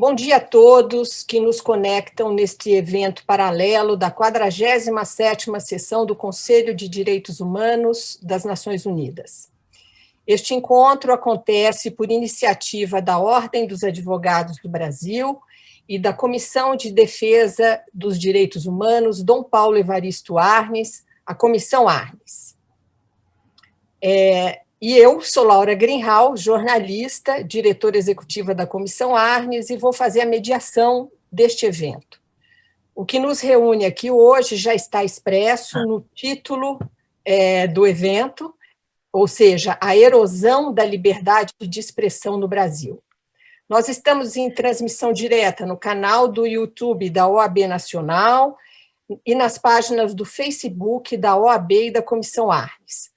Bom dia a todos que nos conectam neste evento paralelo da 47ª sessão do Conselho de Direitos Humanos das Nações Unidas. Este encontro acontece por iniciativa da Ordem dos Advogados do Brasil e da Comissão de Defesa dos Direitos Humanos Dom Paulo Evaristo Arnes, a Comissão Arnes. É, e eu sou Laura Greenhal, jornalista, diretora executiva da Comissão Arnes, e vou fazer a mediação deste evento. O que nos reúne aqui hoje já está expresso no título é, do evento, ou seja, a erosão da liberdade de expressão no Brasil. Nós estamos em transmissão direta no canal do YouTube da OAB Nacional e nas páginas do Facebook da OAB e da Comissão Arnes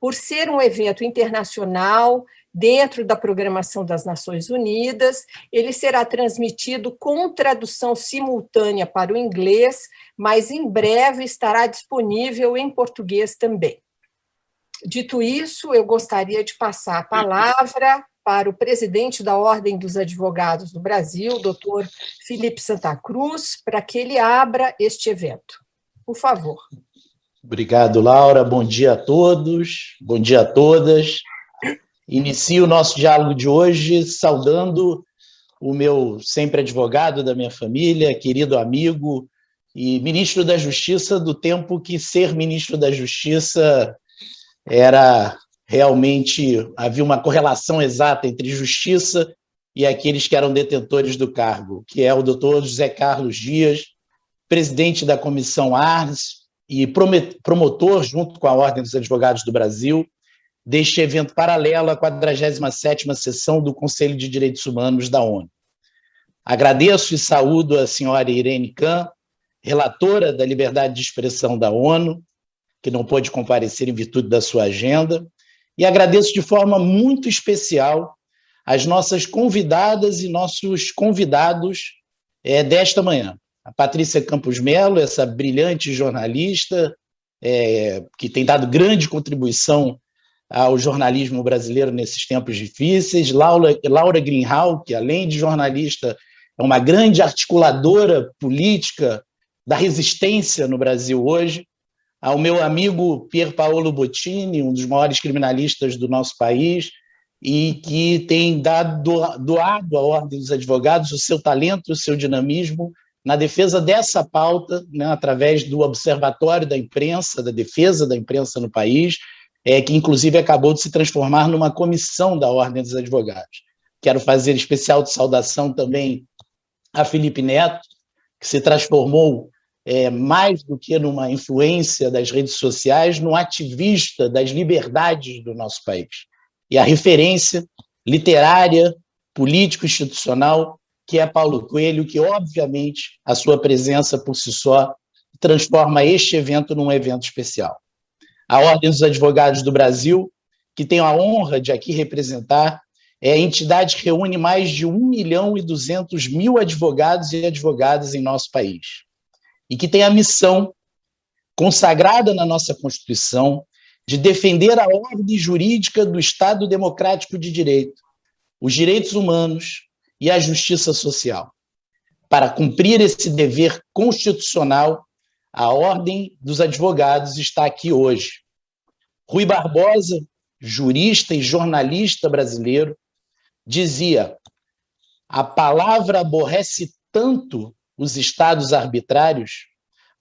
por ser um evento internacional, dentro da programação das Nações Unidas, ele será transmitido com tradução simultânea para o inglês, mas em breve estará disponível em português também. Dito isso, eu gostaria de passar a palavra para o presidente da Ordem dos Advogados do Brasil, doutor Felipe Santa Cruz, para que ele abra este evento. Por favor. Obrigado, Laura. Bom dia a todos, bom dia a todas. Inicio o nosso diálogo de hoje saudando o meu sempre advogado da minha família, querido amigo e ministro da Justiça do tempo que ser ministro da Justiça era realmente, havia uma correlação exata entre justiça e aqueles que eram detentores do cargo, que é o doutor José Carlos Dias, presidente da Comissão Arnes, e promotor, junto com a Ordem dos Advogados do Brasil, deste evento paralelo à 47ª sessão do Conselho de Direitos Humanos da ONU. Agradeço e saúdo a senhora Irene Kahn, relatora da liberdade de expressão da ONU, que não pôde comparecer em virtude da sua agenda, e agradeço de forma muito especial as nossas convidadas e nossos convidados é, desta manhã a Patrícia Campos Melo, essa brilhante jornalista, é, que tem dado grande contribuição ao jornalismo brasileiro nesses tempos difíceis, Laura, Laura Greenhal, que além de jornalista, é uma grande articuladora política da resistência no Brasil hoje, ao meu amigo Pier Paolo Bottini, um dos maiores criminalistas do nosso país, e que tem dado, doado à Ordem dos Advogados o seu talento, o seu dinamismo na defesa dessa pauta, né, através do Observatório da Imprensa, da defesa da imprensa no país, é, que inclusive acabou de se transformar numa comissão da Ordem dos Advogados. Quero fazer especial de saudação também a Felipe Neto, que se transformou é, mais do que numa influência das redes sociais, num ativista das liberdades do nosso país. E a referência literária, político-institucional que é Paulo Coelho, que, obviamente, a sua presença por si só transforma este evento num evento especial. A Ordem dos Advogados do Brasil, que tenho a honra de aqui representar, é a entidade que reúne mais de 1 milhão e 200 mil advogados e advogadas em nosso país, e que tem a missão, consagrada na nossa Constituição, de defender a ordem jurídica do Estado democrático de direito, os direitos humanos, e a justiça social. Para cumprir esse dever constitucional, a Ordem dos Advogados está aqui hoje. Rui Barbosa, jurista e jornalista brasileiro, dizia: a palavra aborrece tanto os estados arbitrários,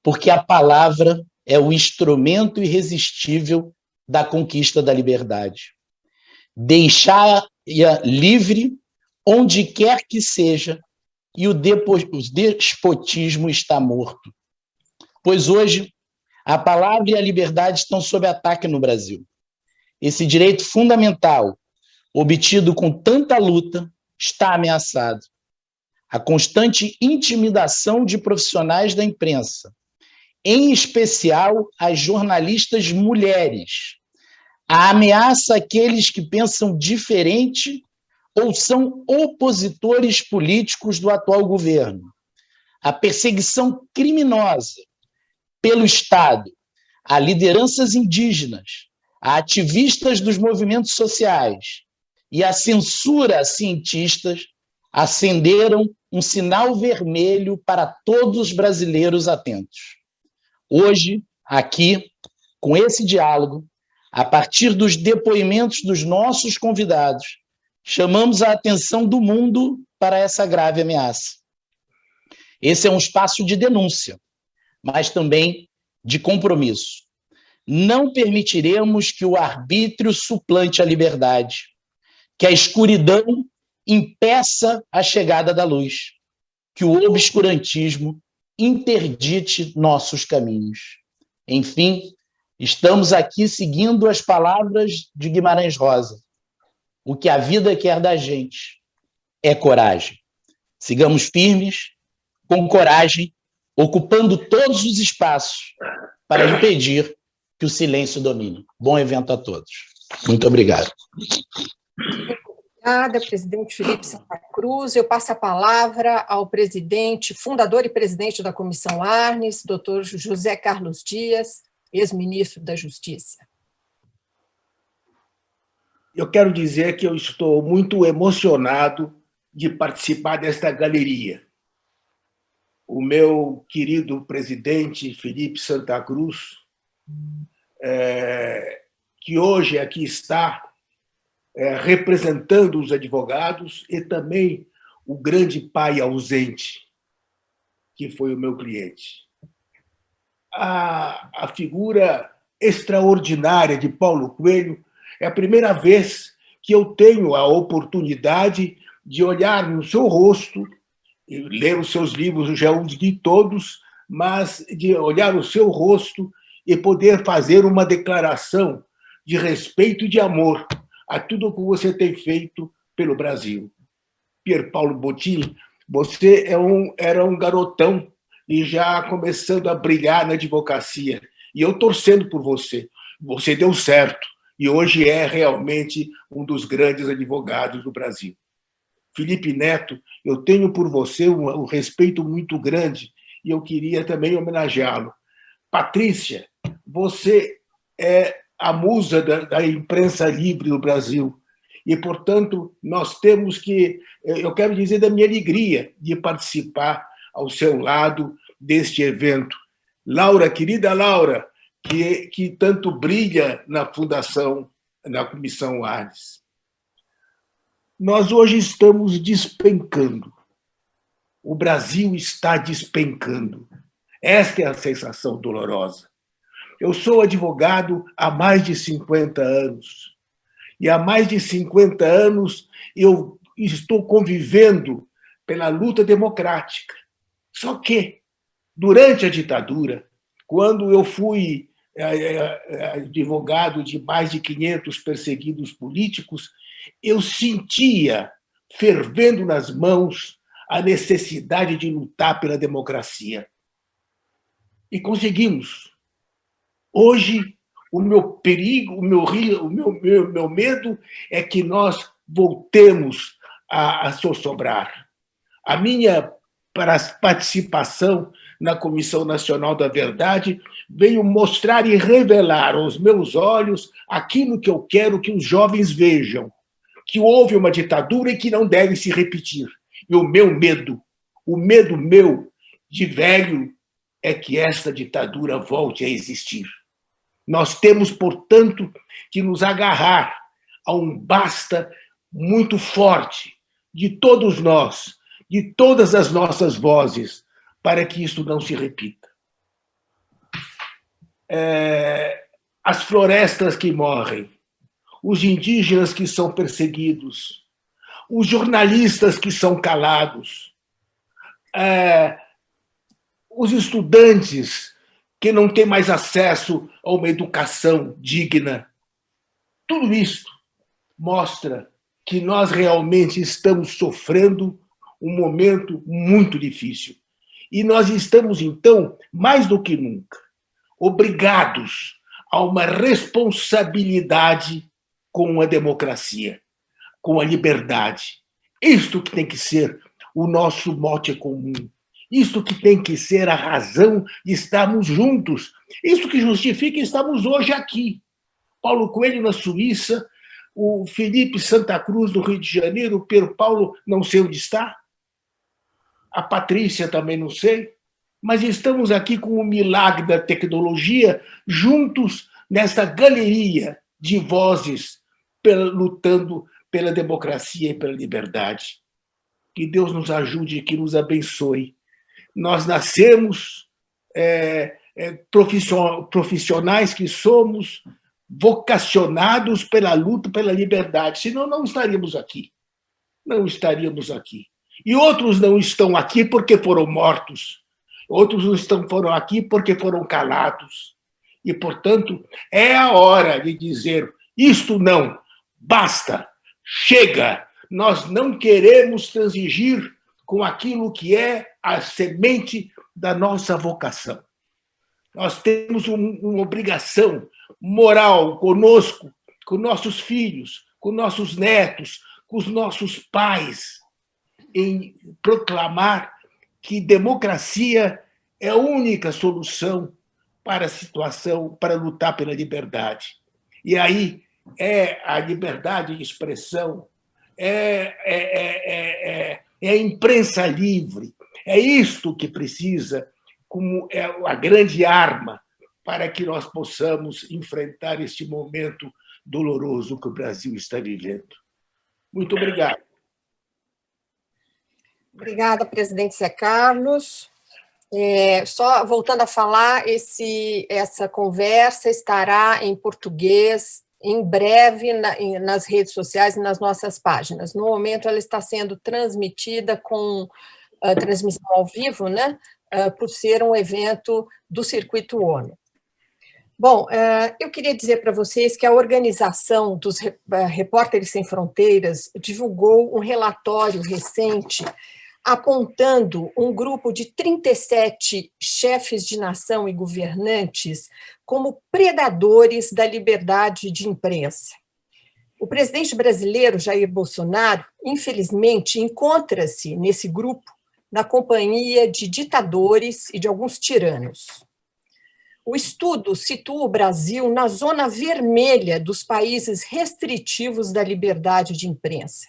porque a palavra é o instrumento irresistível da conquista da liberdade. Deixar-a livre onde quer que seja, e o despotismo está morto. Pois hoje, a palavra e a liberdade estão sob ataque no Brasil. Esse direito fundamental, obtido com tanta luta, está ameaçado. A constante intimidação de profissionais da imprensa, em especial as jornalistas mulheres, a ameaça àqueles que pensam diferente ou são opositores políticos do atual governo. A perseguição criminosa pelo Estado a lideranças indígenas, a ativistas dos movimentos sociais e a censura a cientistas acenderam um sinal vermelho para todos os brasileiros atentos. Hoje, aqui, com esse diálogo, a partir dos depoimentos dos nossos convidados, chamamos a atenção do mundo para essa grave ameaça. Esse é um espaço de denúncia, mas também de compromisso. Não permitiremos que o arbítrio suplante a liberdade, que a escuridão impeça a chegada da luz, que o obscurantismo interdite nossos caminhos. Enfim, estamos aqui seguindo as palavras de Guimarães Rosa. O que a vida quer da gente é coragem. Sigamos firmes, com coragem, ocupando todos os espaços para impedir que o silêncio domine. Bom evento a todos. Muito obrigado. Obrigada, presidente Felipe Santa Cruz. Eu passo a palavra ao presidente, fundador e presidente da Comissão Arnes, doutor José Carlos Dias, ex-ministro da Justiça. Eu quero dizer que eu estou muito emocionado de participar desta galeria. O meu querido presidente Felipe Santa Cruz, é, que hoje aqui está é, representando os advogados e também o grande pai ausente, que foi o meu cliente. A, a figura extraordinária de Paulo Coelho é a primeira vez que eu tenho a oportunidade de olhar no seu rosto, ler os seus livros, eu já os li todos, mas de olhar o seu rosto e poder fazer uma declaração de respeito e de amor a tudo o que você tem feito pelo Brasil. Pier Paulo Bottini, você é um, era um garotão e já começando a brilhar na advocacia. E eu torcendo por você. Você deu certo e hoje é realmente um dos grandes advogados do Brasil. Felipe Neto, eu tenho por você um, um respeito muito grande e eu queria também homenageá-lo. Patrícia, você é a musa da, da imprensa livre do Brasil. E, portanto, nós temos que... Eu quero dizer da minha alegria de participar ao seu lado deste evento. Laura, querida Laura, que, que tanto brilha na Fundação, na Comissão Arnes. Nós hoje estamos despencando. O Brasil está despencando. Esta é a sensação dolorosa. Eu sou advogado há mais de 50 anos. E há mais de 50 anos eu estou convivendo pela luta democrática. Só que, durante a ditadura, quando eu fui advogado de mais de 500 perseguidos políticos, eu sentia, fervendo nas mãos, a necessidade de lutar pela democracia. E conseguimos. Hoje, o meu perigo, o meu, o meu, meu, meu medo é que nós voltemos a, a sossobrar. A minha participação na Comissão Nacional da Verdade veio mostrar e revelar aos meus olhos aquilo que eu quero que os jovens vejam, que houve uma ditadura e que não deve se repetir. E o meu medo, o medo meu de velho, é que esta ditadura volte a existir. Nós temos, portanto, que nos agarrar a um basta muito forte de todos nós, de todas as nossas vozes, para que isso não se repita. É, as florestas que morrem, os indígenas que são perseguidos, os jornalistas que são calados, é, os estudantes que não tem mais acesso a uma educação digna. Tudo isso mostra que nós realmente estamos sofrendo um momento muito difícil. E nós estamos, então, mais do que nunca, obrigados a uma responsabilidade com a democracia, com a liberdade. Isto que tem que ser o nosso mote comum. Isto que tem que ser a razão de estarmos juntos. Isso que justifica estarmos hoje aqui. Paulo Coelho na Suíça, o Felipe Santa Cruz, do Rio de Janeiro, o Pedro Paulo, não sei onde está, a Patrícia também não sei, mas estamos aqui com o milagre da tecnologia, juntos nessa galeria de vozes lutando pela democracia e pela liberdade. Que Deus nos ajude e que nos abençoe. Nós nascemos é, é, profissionais que somos, vocacionados pela luta pela liberdade, senão não estaríamos aqui. Não estaríamos aqui. E outros não estão aqui porque foram mortos. Outros não estão, foram aqui porque foram calados. E, portanto, é a hora de dizer isto não, basta, chega, nós não queremos transigir com aquilo que é a semente da nossa vocação. Nós temos uma obrigação moral conosco, com nossos filhos, com nossos netos, com os nossos pais, em proclamar que democracia é a única solução para a situação, para lutar pela liberdade. E aí é a liberdade de expressão, é, é, é, é, a imprensa livre, é isto que precisa como é a grande arma para que nós possamos enfrentar este momento doloroso que o Brasil está vivendo. Muito obrigado. Obrigada, presidente Zé Carlos. É, só voltando a falar, esse, essa conversa estará em português em breve na, nas redes sociais e nas nossas páginas. No momento, ela está sendo transmitida com uh, transmissão ao vivo, né, uh, por ser um evento do Circuito ONU. Bom, uh, eu queria dizer para vocês que a organização dos Repórteres Sem Fronteiras divulgou um relatório recente apontando um grupo de 37 chefes de nação e governantes como predadores da liberdade de imprensa. O presidente brasileiro, Jair Bolsonaro, infelizmente, encontra-se nesse grupo na companhia de ditadores e de alguns tiranos. O estudo situa o Brasil na zona vermelha dos países restritivos da liberdade de imprensa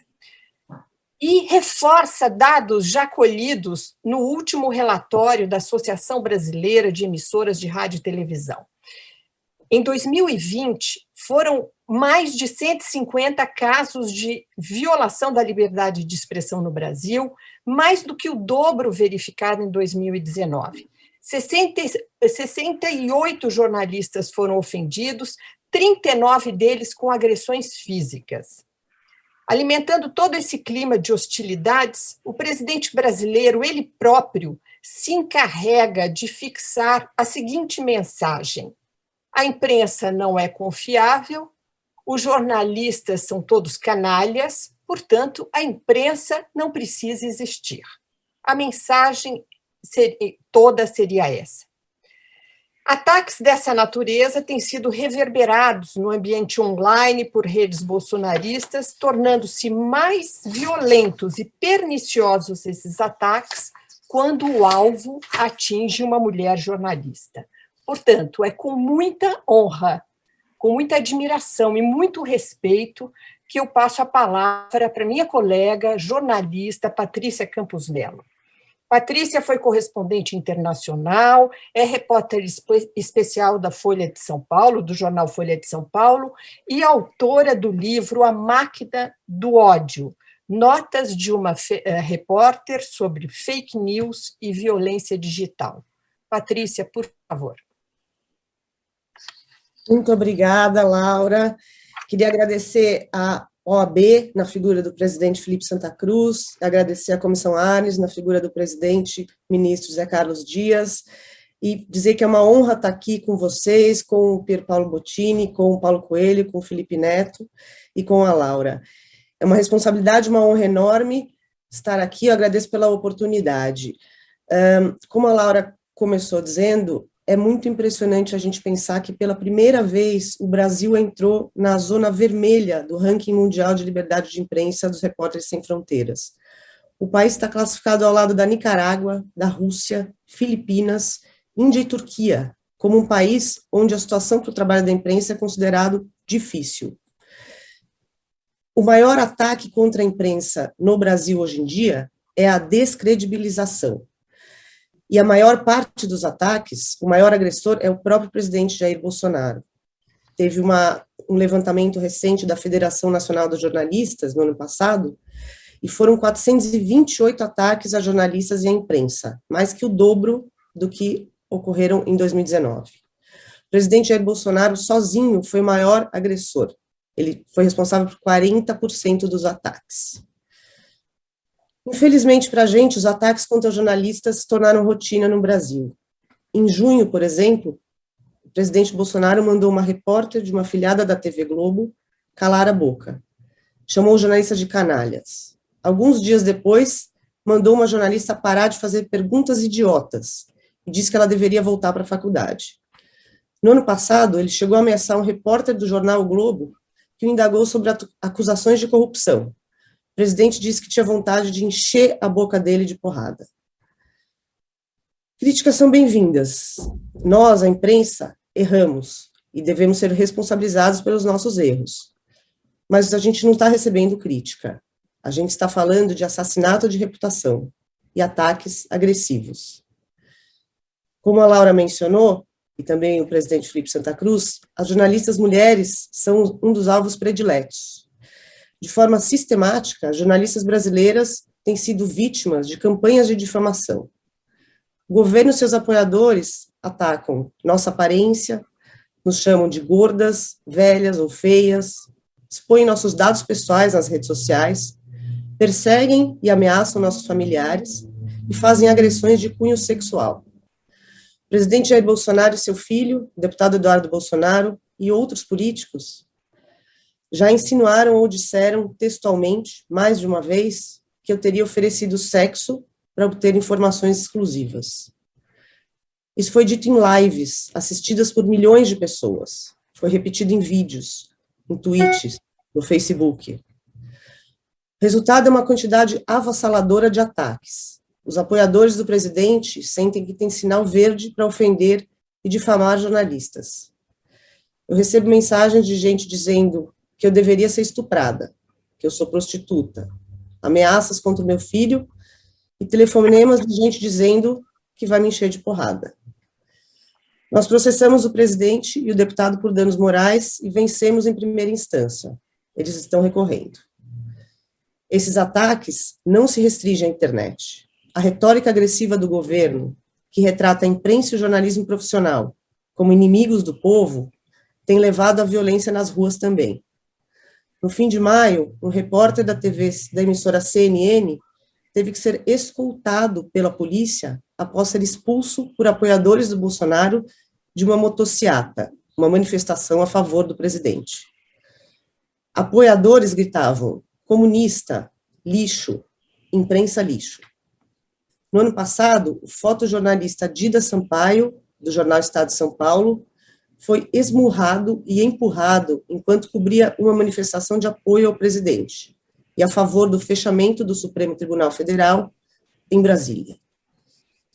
e reforça dados já colhidos no último relatório da Associação Brasileira de Emissoras de Rádio e Televisão. Em 2020, foram mais de 150 casos de violação da liberdade de expressão no Brasil, mais do que o dobro verificado em 2019. 60, 68 jornalistas foram ofendidos, 39 deles com agressões físicas. Alimentando todo esse clima de hostilidades, o presidente brasileiro, ele próprio, se encarrega de fixar a seguinte mensagem: a imprensa não é confiável, os jornalistas são todos canalhas, portanto, a imprensa não precisa existir. A mensagem toda seria essa. Ataques dessa natureza têm sido reverberados no ambiente online por redes bolsonaristas, tornando-se mais violentos e perniciosos esses ataques quando o alvo atinge uma mulher jornalista. Portanto, é com muita honra, com muita admiração e muito respeito que eu passo a palavra para minha colega jornalista Patrícia Campos Melo. Patrícia foi correspondente internacional, é repórter especial da Folha de São Paulo, do jornal Folha de São Paulo, e autora do livro A Máquina do Ódio, Notas de uma eh, repórter sobre fake news e violência digital. Patrícia, por favor. Muito obrigada, Laura. Queria agradecer a OAB, na figura do presidente Felipe Santa Cruz, agradecer à Comissão Arnes, na figura do presidente ministro Zé Carlos Dias, e dizer que é uma honra estar aqui com vocês, com o Pier Paulo Bottini, com o Paulo Coelho, com o Felipe Neto e com a Laura. É uma responsabilidade, uma honra enorme estar aqui, eu agradeço pela oportunidade. Como a Laura começou dizendo, é muito impressionante a gente pensar que pela primeira vez o Brasil entrou na zona vermelha do ranking mundial de liberdade de imprensa dos Repórteres Sem Fronteiras. O país está classificado ao lado da Nicarágua, da Rússia, Filipinas, Índia e Turquia, como um país onde a situação para o trabalho da imprensa é considerado difícil. O maior ataque contra a imprensa no Brasil hoje em dia é a descredibilização. E a maior parte dos ataques, o maior agressor é o próprio presidente Jair Bolsonaro. Teve uma, um levantamento recente da Federação Nacional dos Jornalistas, no ano passado, e foram 428 ataques a jornalistas e à imprensa, mais que o dobro do que ocorreram em 2019. O presidente Jair Bolsonaro sozinho foi o maior agressor. Ele foi responsável por 40% dos ataques. Infelizmente para a gente, os ataques contra jornalistas se tornaram rotina no Brasil. Em junho, por exemplo, o presidente Bolsonaro mandou uma repórter de uma afiliada da TV Globo calar a boca. Chamou os jornalistas de canalhas. Alguns dias depois, mandou uma jornalista parar de fazer perguntas idiotas e disse que ela deveria voltar para a faculdade. No ano passado, ele chegou a ameaçar um repórter do jornal o Globo que o indagou sobre acusações de corrupção presidente disse que tinha vontade de encher a boca dele de porrada. Críticas são bem-vindas. Nós, a imprensa, erramos e devemos ser responsabilizados pelos nossos erros. Mas a gente não está recebendo crítica. A gente está falando de assassinato de reputação e ataques agressivos. Como a Laura mencionou, e também o presidente Felipe Santa Cruz, as jornalistas mulheres são um dos alvos prediletos de forma sistemática, jornalistas brasileiras têm sido vítimas de campanhas de difamação. O governo e seus apoiadores atacam nossa aparência, nos chamam de gordas, velhas ou feias, expõem nossos dados pessoais nas redes sociais, perseguem e ameaçam nossos familiares e fazem agressões de cunho sexual. O presidente Jair Bolsonaro e seu filho, o deputado Eduardo Bolsonaro e outros políticos já insinuaram ou disseram textualmente, mais de uma vez, que eu teria oferecido sexo para obter informações exclusivas. Isso foi dito em lives, assistidas por milhões de pessoas. Foi repetido em vídeos, em tweets, no Facebook. Resultado é uma quantidade avassaladora de ataques. Os apoiadores do presidente sentem que tem sinal verde para ofender e difamar jornalistas. Eu recebo mensagens de gente dizendo que eu deveria ser estuprada, que eu sou prostituta, ameaças contra o meu filho e telefonemas de gente dizendo que vai me encher de porrada. Nós processamos o presidente e o deputado por danos morais e vencemos em primeira instância. Eles estão recorrendo. Esses ataques não se restringem à internet. A retórica agressiva do governo, que retrata a imprensa e o jornalismo profissional como inimigos do povo, tem levado à violência nas ruas também. No fim de maio, um repórter da TV da emissora CNN teve que ser escoltado pela polícia após ser expulso por apoiadores do Bolsonaro de uma motociata, uma manifestação a favor do presidente. Apoiadores gritavam: comunista, lixo, imprensa lixo. No ano passado, o fotojornalista Dida Sampaio, do jornal Estado de São Paulo, foi esmurrado e empurrado enquanto cobria uma manifestação de apoio ao presidente e a favor do fechamento do Supremo Tribunal Federal em Brasília.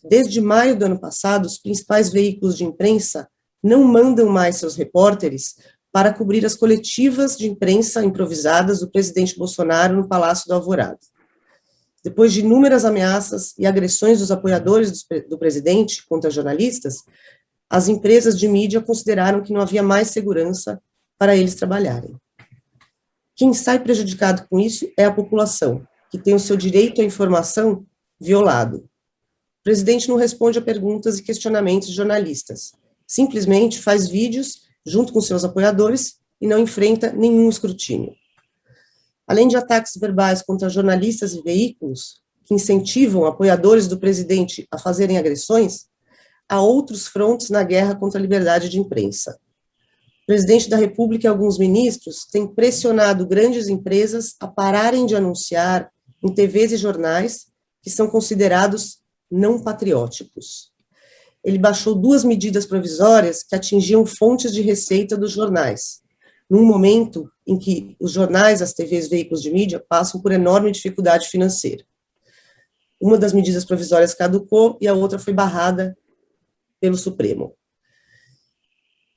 Desde maio do ano passado, os principais veículos de imprensa não mandam mais seus repórteres para cobrir as coletivas de imprensa improvisadas do presidente Bolsonaro no Palácio do Alvorada. Depois de inúmeras ameaças e agressões dos apoiadores do presidente contra jornalistas, as empresas de mídia consideraram que não havia mais segurança para eles trabalharem. Quem sai prejudicado com isso é a população, que tem o seu direito à informação violado. O presidente não responde a perguntas e questionamentos de jornalistas, simplesmente faz vídeos junto com seus apoiadores e não enfrenta nenhum escrutínio. Além de ataques verbais contra jornalistas e veículos, que incentivam apoiadores do presidente a fazerem agressões, a outros frontes na guerra contra a liberdade de imprensa. O presidente da República e alguns ministros têm pressionado grandes empresas a pararem de anunciar em TVs e jornais que são considerados não patrióticos. Ele baixou duas medidas provisórias que atingiam fontes de receita dos jornais, num momento em que os jornais, as TVs, veículos de mídia passam por enorme dificuldade financeira. Uma das medidas provisórias caducou e a outra foi barrada pelo Supremo.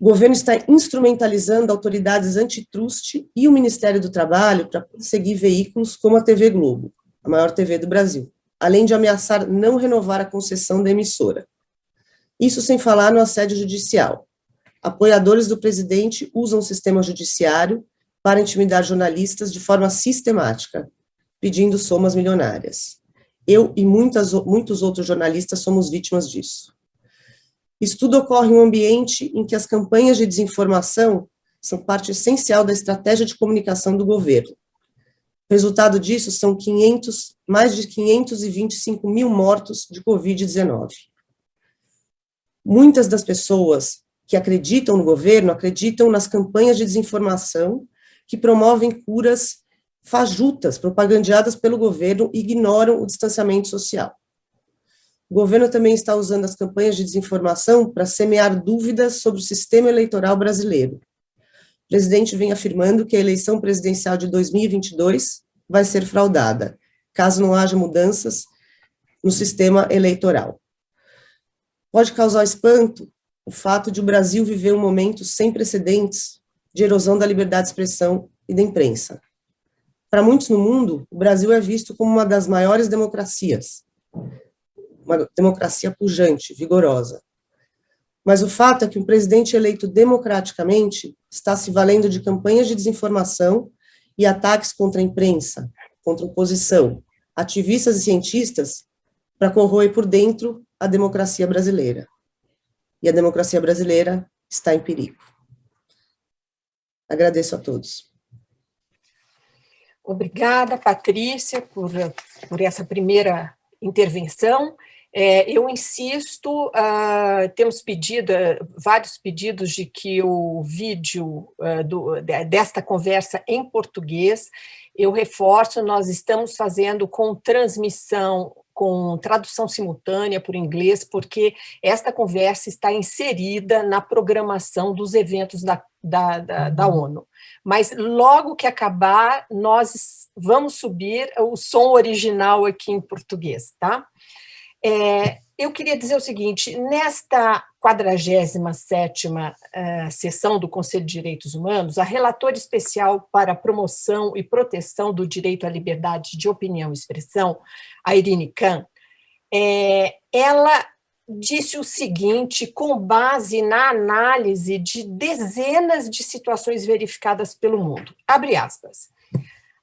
O governo está instrumentalizando autoridades antitruste e o Ministério do Trabalho para seguir veículos como a TV Globo, a maior TV do Brasil, além de ameaçar não renovar a concessão da emissora. Isso sem falar no assédio judicial. Apoiadores do presidente usam o sistema judiciário para intimidar jornalistas de forma sistemática, pedindo somas milionárias. Eu e muitas, muitos outros jornalistas somos vítimas disso. Isso tudo ocorre em um ambiente em que as campanhas de desinformação são parte essencial da estratégia de comunicação do governo. O resultado disso são 500, mais de 525 mil mortos de Covid-19. Muitas das pessoas que acreditam no governo acreditam nas campanhas de desinformação que promovem curas fajutas, propagandeadas pelo governo, e ignoram o distanciamento social. O governo também está usando as campanhas de desinformação para semear dúvidas sobre o sistema eleitoral brasileiro. O presidente vem afirmando que a eleição presidencial de 2022 vai ser fraudada, caso não haja mudanças no sistema eleitoral. Pode causar espanto o fato de o Brasil viver um momento sem precedentes de erosão da liberdade de expressão e da imprensa. Para muitos no mundo, o Brasil é visto como uma das maiores democracias, uma democracia pujante, vigorosa. Mas o fato é que um presidente eleito democraticamente está se valendo de campanhas de desinformação e ataques contra a imprensa, contra a oposição, ativistas e cientistas, para corroer por dentro a democracia brasileira. E a democracia brasileira está em perigo. Agradeço a todos. Obrigada, Patrícia, por, por essa primeira intervenção. É, eu insisto, uh, temos pedido, uh, vários pedidos de que o vídeo uh, do, desta conversa em português, eu reforço, nós estamos fazendo com transmissão, com tradução simultânea por inglês, porque esta conversa está inserida na programação dos eventos da, da, da, da ONU. Mas logo que acabar, nós vamos subir o som original aqui em português, tá? É, eu queria dizer o seguinte, nesta 47ª uh, sessão do Conselho de Direitos Humanos, a relatora especial para a promoção e proteção do direito à liberdade de opinião e expressão, a Irine Khan, é, ela disse o seguinte, com base na análise de dezenas de situações verificadas pelo mundo, abre aspas,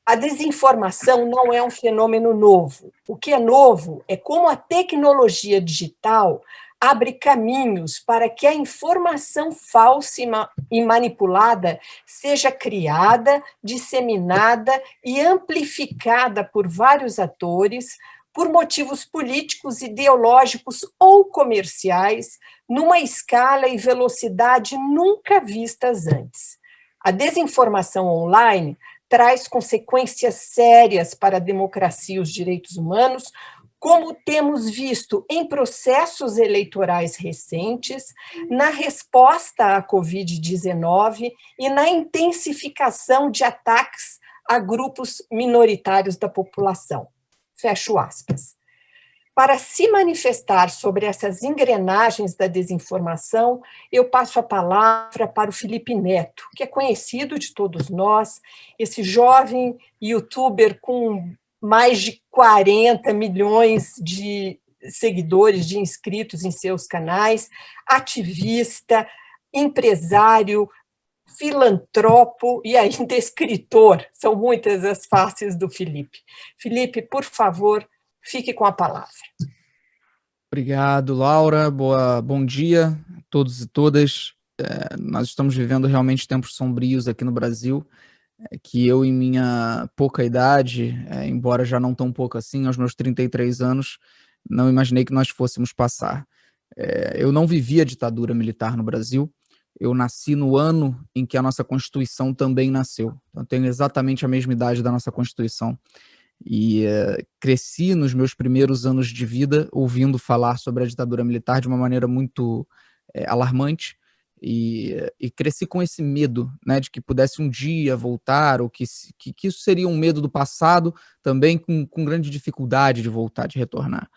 a desinformação não é um fenômeno novo. O que é novo é como a tecnologia digital abre caminhos para que a informação falsa e manipulada seja criada, disseminada e amplificada por vários atores, por motivos políticos, ideológicos ou comerciais, numa escala e velocidade nunca vistas antes. A desinformação online traz consequências sérias para a democracia e os direitos humanos, como temos visto em processos eleitorais recentes, na resposta à Covid-19 e na intensificação de ataques a grupos minoritários da população. Fecho aspas para se manifestar sobre essas engrenagens da desinformação, eu passo a palavra para o Felipe Neto, que é conhecido de todos nós, esse jovem youtuber com mais de 40 milhões de seguidores, de inscritos em seus canais, ativista, empresário, filantropo e ainda escritor. São muitas as faces do Felipe. Felipe, por favor, Fique com a palavra. Obrigado, Laura. Boa, bom dia a todos e todas. É, nós estamos vivendo realmente tempos sombrios aqui no Brasil, é, que eu, em minha pouca idade, é, embora já não tão pouco assim, aos meus 33 anos, não imaginei que nós fôssemos passar. É, eu não vivi a ditadura militar no Brasil, eu nasci no ano em que a nossa Constituição também nasceu. Então, eu tenho exatamente a mesma idade da nossa Constituição e uh, cresci nos meus primeiros anos de vida ouvindo falar sobre a ditadura militar de uma maneira muito é, alarmante e, e, cresci com esse medo né, de que pudesse um dia voltar ou que, que, que isso seria um medo do passado também com, com grande dificuldade de voltar, de retornar.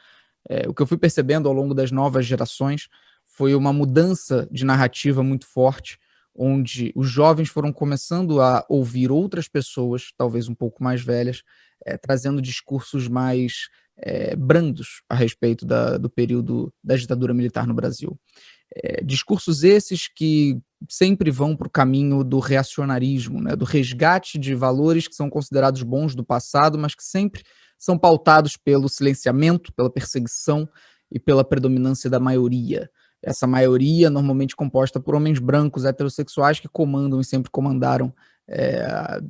É, o que eu fui percebendo ao longo das novas gerações foi uma mudança de narrativa muito forte, onde os jovens foram começando a ouvir outras pessoas, talvez um pouco mais velhas, é, trazendo discursos mais é, brandos a respeito da, do período da ditadura militar no Brasil. É, discursos esses que sempre vão para o caminho do reacionarismo, né, do resgate de valores que são considerados bons do passado, mas que sempre são pautados pelo silenciamento, pela perseguição e pela predominância da maioria essa maioria normalmente composta por homens brancos heterossexuais que comandam e sempre comandaram é,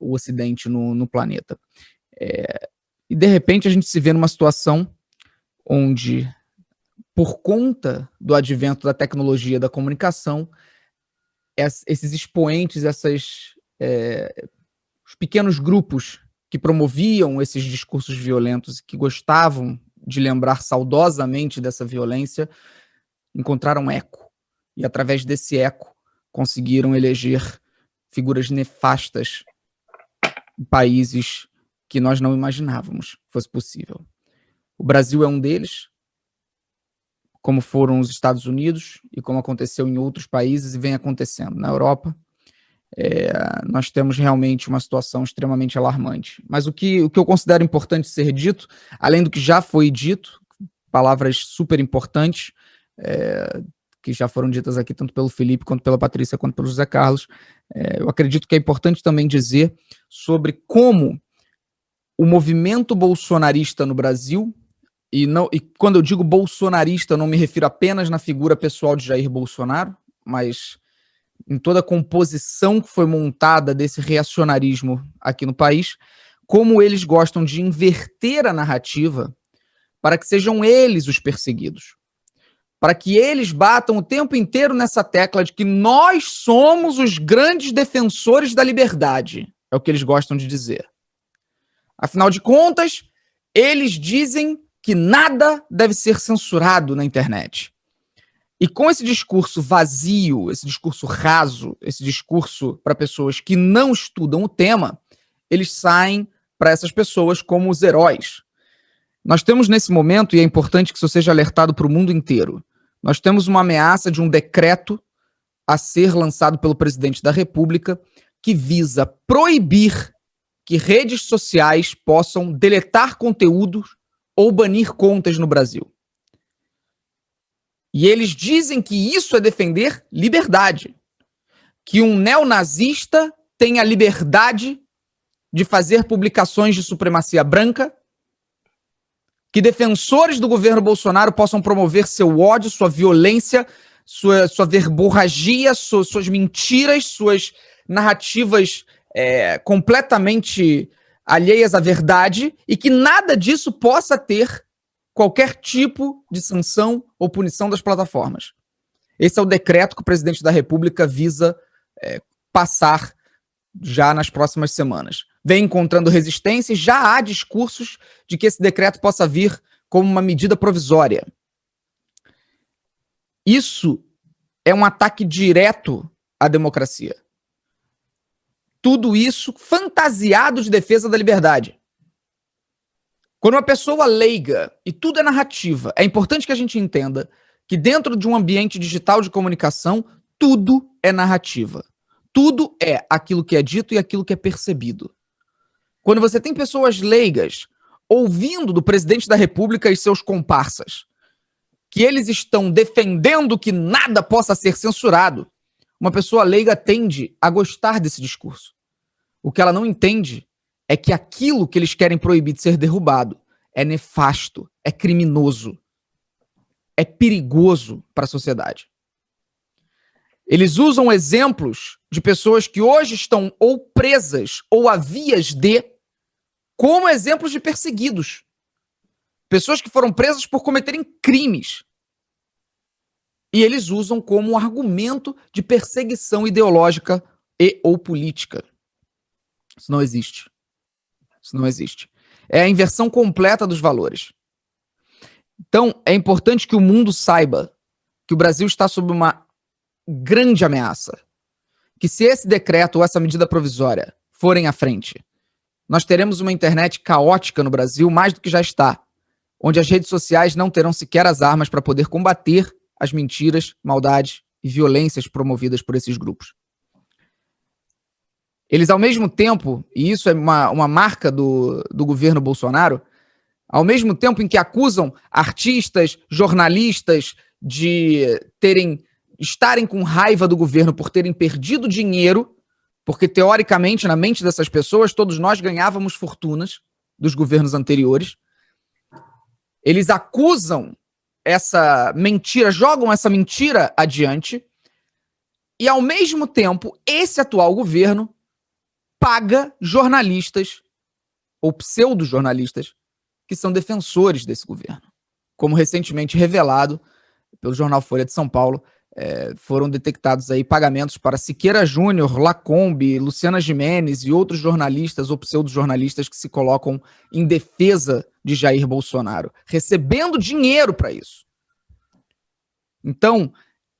o Ocidente no, no planeta. É, e de repente a gente se vê numa situação onde, por conta do advento da tecnologia da comunicação, esses expoentes, essas, é, os pequenos grupos que promoviam esses discursos violentos que gostavam de lembrar saudosamente dessa violência, encontraram eco. E através desse eco conseguiram eleger figuras nefastas em países que nós não imaginávamos fosse possível. O Brasil é um deles, como foram os Estados Unidos e como aconteceu em outros países e vem acontecendo na Europa. É, nós temos realmente uma situação extremamente alarmante. Mas o que, o que eu considero importante ser dito, além do que já foi dito, palavras super importantes, é, que já foram ditas aqui tanto pelo Felipe, quanto pela Patrícia, quanto pelo José Carlos. É, eu acredito que é importante também dizer sobre como o movimento bolsonarista no Brasil, e, não, e quando eu digo bolsonarista, eu não me refiro apenas na figura pessoal de Jair Bolsonaro, mas em toda a composição que foi montada desse reacionarismo aqui no país, como eles gostam de inverter a narrativa para que sejam eles os perseguidos para que eles batam o tempo inteiro nessa tecla de que nós somos os grandes defensores da liberdade. É o que eles gostam de dizer. Afinal de contas, eles dizem que nada deve ser censurado na internet. E com esse discurso vazio, esse discurso raso, esse discurso para pessoas que não estudam o tema, eles saem para essas pessoas como os heróis. Nós temos nesse momento, e é importante que isso seja alertado para o mundo inteiro, nós temos uma ameaça de um decreto a ser lançado pelo presidente da República que visa proibir que redes sociais possam deletar conteúdos ou banir contas no Brasil. E eles dizem que isso é defender liberdade. Que um neonazista tem a liberdade de fazer publicações de supremacia branca que defensores do governo Bolsonaro possam promover seu ódio, sua violência, sua, sua verborragia, suas, suas mentiras, suas narrativas é, completamente alheias à verdade e que nada disso possa ter qualquer tipo de sanção ou punição das plataformas. Esse é o decreto que o presidente da República visa é, passar já nas próximas semanas vem encontrando resistência e já há discursos de que esse decreto possa vir como uma medida provisória. Isso é um ataque direto à democracia. Tudo isso fantasiado de defesa da liberdade. Quando uma pessoa leiga, e tudo é narrativa, é importante que a gente entenda que dentro de um ambiente digital de comunicação, tudo é narrativa. Tudo é aquilo que é dito e aquilo que é percebido. Quando você tem pessoas leigas ouvindo do presidente da República e seus comparsas que eles estão defendendo que nada possa ser censurado, uma pessoa leiga tende a gostar desse discurso. O que ela não entende é que aquilo que eles querem proibir de ser derrubado é nefasto, é criminoso, é perigoso para a sociedade. Eles usam exemplos de pessoas que hoje estão ou presas ou a vias de como exemplos de perseguidos. Pessoas que foram presas por cometerem crimes. E eles usam como argumento de perseguição ideológica e ou política. Isso não existe. Isso não existe. É a inversão completa dos valores. Então, é importante que o mundo saiba que o Brasil está sob uma grande ameaça. Que se esse decreto ou essa medida provisória forem à frente, nós teremos uma internet caótica no Brasil, mais do que já está, onde as redes sociais não terão sequer as armas para poder combater as mentiras, maldades e violências promovidas por esses grupos. Eles, ao mesmo tempo, e isso é uma, uma marca do, do governo Bolsonaro, ao mesmo tempo em que acusam artistas, jornalistas de terem estarem com raiva do governo por terem perdido dinheiro, porque teoricamente, na mente dessas pessoas, todos nós ganhávamos fortunas dos governos anteriores. Eles acusam essa mentira, jogam essa mentira adiante, e ao mesmo tempo, esse atual governo paga jornalistas ou pseudo-jornalistas que são defensores desse governo. Como recentemente revelado pelo jornal Folha de São Paulo, é, foram detectados aí pagamentos para Siqueira Júnior, Lacombe, Luciana Jimenez e outros jornalistas ou pseudo-jornalistas que se colocam em defesa de Jair Bolsonaro, recebendo dinheiro para isso. Então,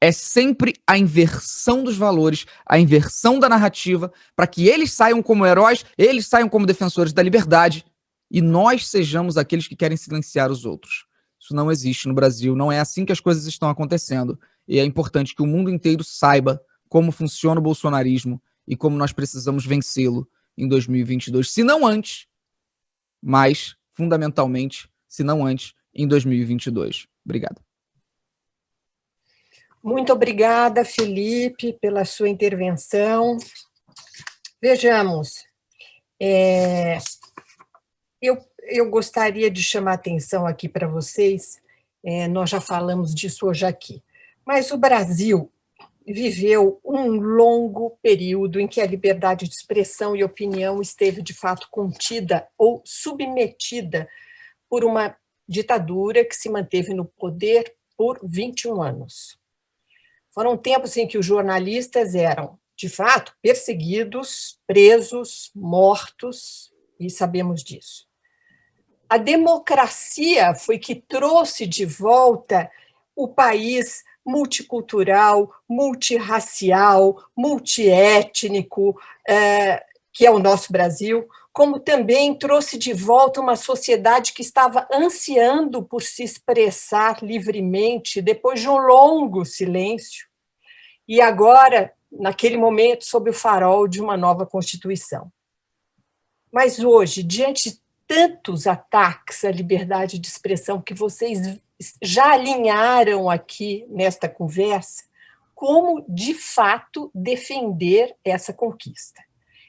é sempre a inversão dos valores, a inversão da narrativa, para que eles saiam como heróis, eles saiam como defensores da liberdade e nós sejamos aqueles que querem silenciar os outros. Isso não existe no Brasil, não é assim que as coisas estão acontecendo. E é importante que o mundo inteiro saiba como funciona o bolsonarismo e como nós precisamos vencê-lo em 2022, se não antes, mas fundamentalmente, se não antes, em 2022. Obrigado. Muito obrigada, Felipe, pela sua intervenção. Vejamos, é, eu eu gostaria de chamar atenção aqui para vocês, é, nós já falamos disso hoje aqui, mas o Brasil viveu um longo período em que a liberdade de expressão e opinião esteve, de fato, contida ou submetida por uma ditadura que se manteve no poder por 21 anos. Foram tempos em que os jornalistas eram, de fato, perseguidos, presos, mortos, e sabemos disso. A democracia foi que trouxe de volta o país multicultural, multirracial, multiétnico, é, que é o nosso Brasil, como também trouxe de volta uma sociedade que estava ansiando por se expressar livremente depois de um longo silêncio, e agora, naquele momento, sob o farol de uma nova Constituição. Mas hoje, diante tantos ataques à liberdade de expressão que vocês já alinharam aqui nesta conversa, como de fato defender essa conquista.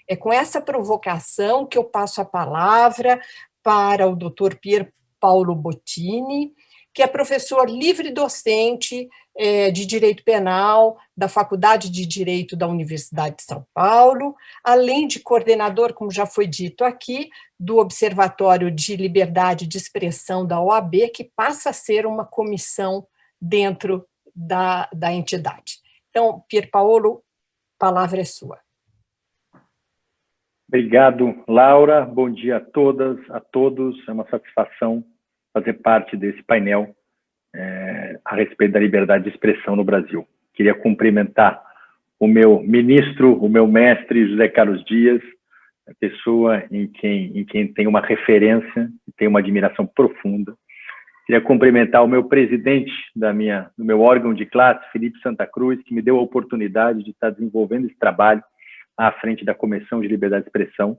É com essa provocação que eu passo a palavra para o Dr. Pier Paulo Bottini, que é professor livre docente é, de Direito Penal da Faculdade de Direito da Universidade de São Paulo, além de coordenador, como já foi dito aqui, do Observatório de Liberdade de Expressão da OAB, que passa a ser uma comissão dentro da, da entidade. Então, Pier Paolo, a palavra é sua. Obrigado, Laura. Bom dia a todas, a todos. É uma satisfação fazer parte desse painel é, a respeito da liberdade de expressão no Brasil. Queria cumprimentar o meu ministro, o meu mestre, José Carlos Dias, a pessoa em quem, em quem tem uma referência, tem uma admiração profunda. Queria cumprimentar o meu presidente da minha, do meu órgão de classe, Felipe Santa Cruz, que me deu a oportunidade de estar desenvolvendo esse trabalho à frente da Comissão de Liberdade de Expressão.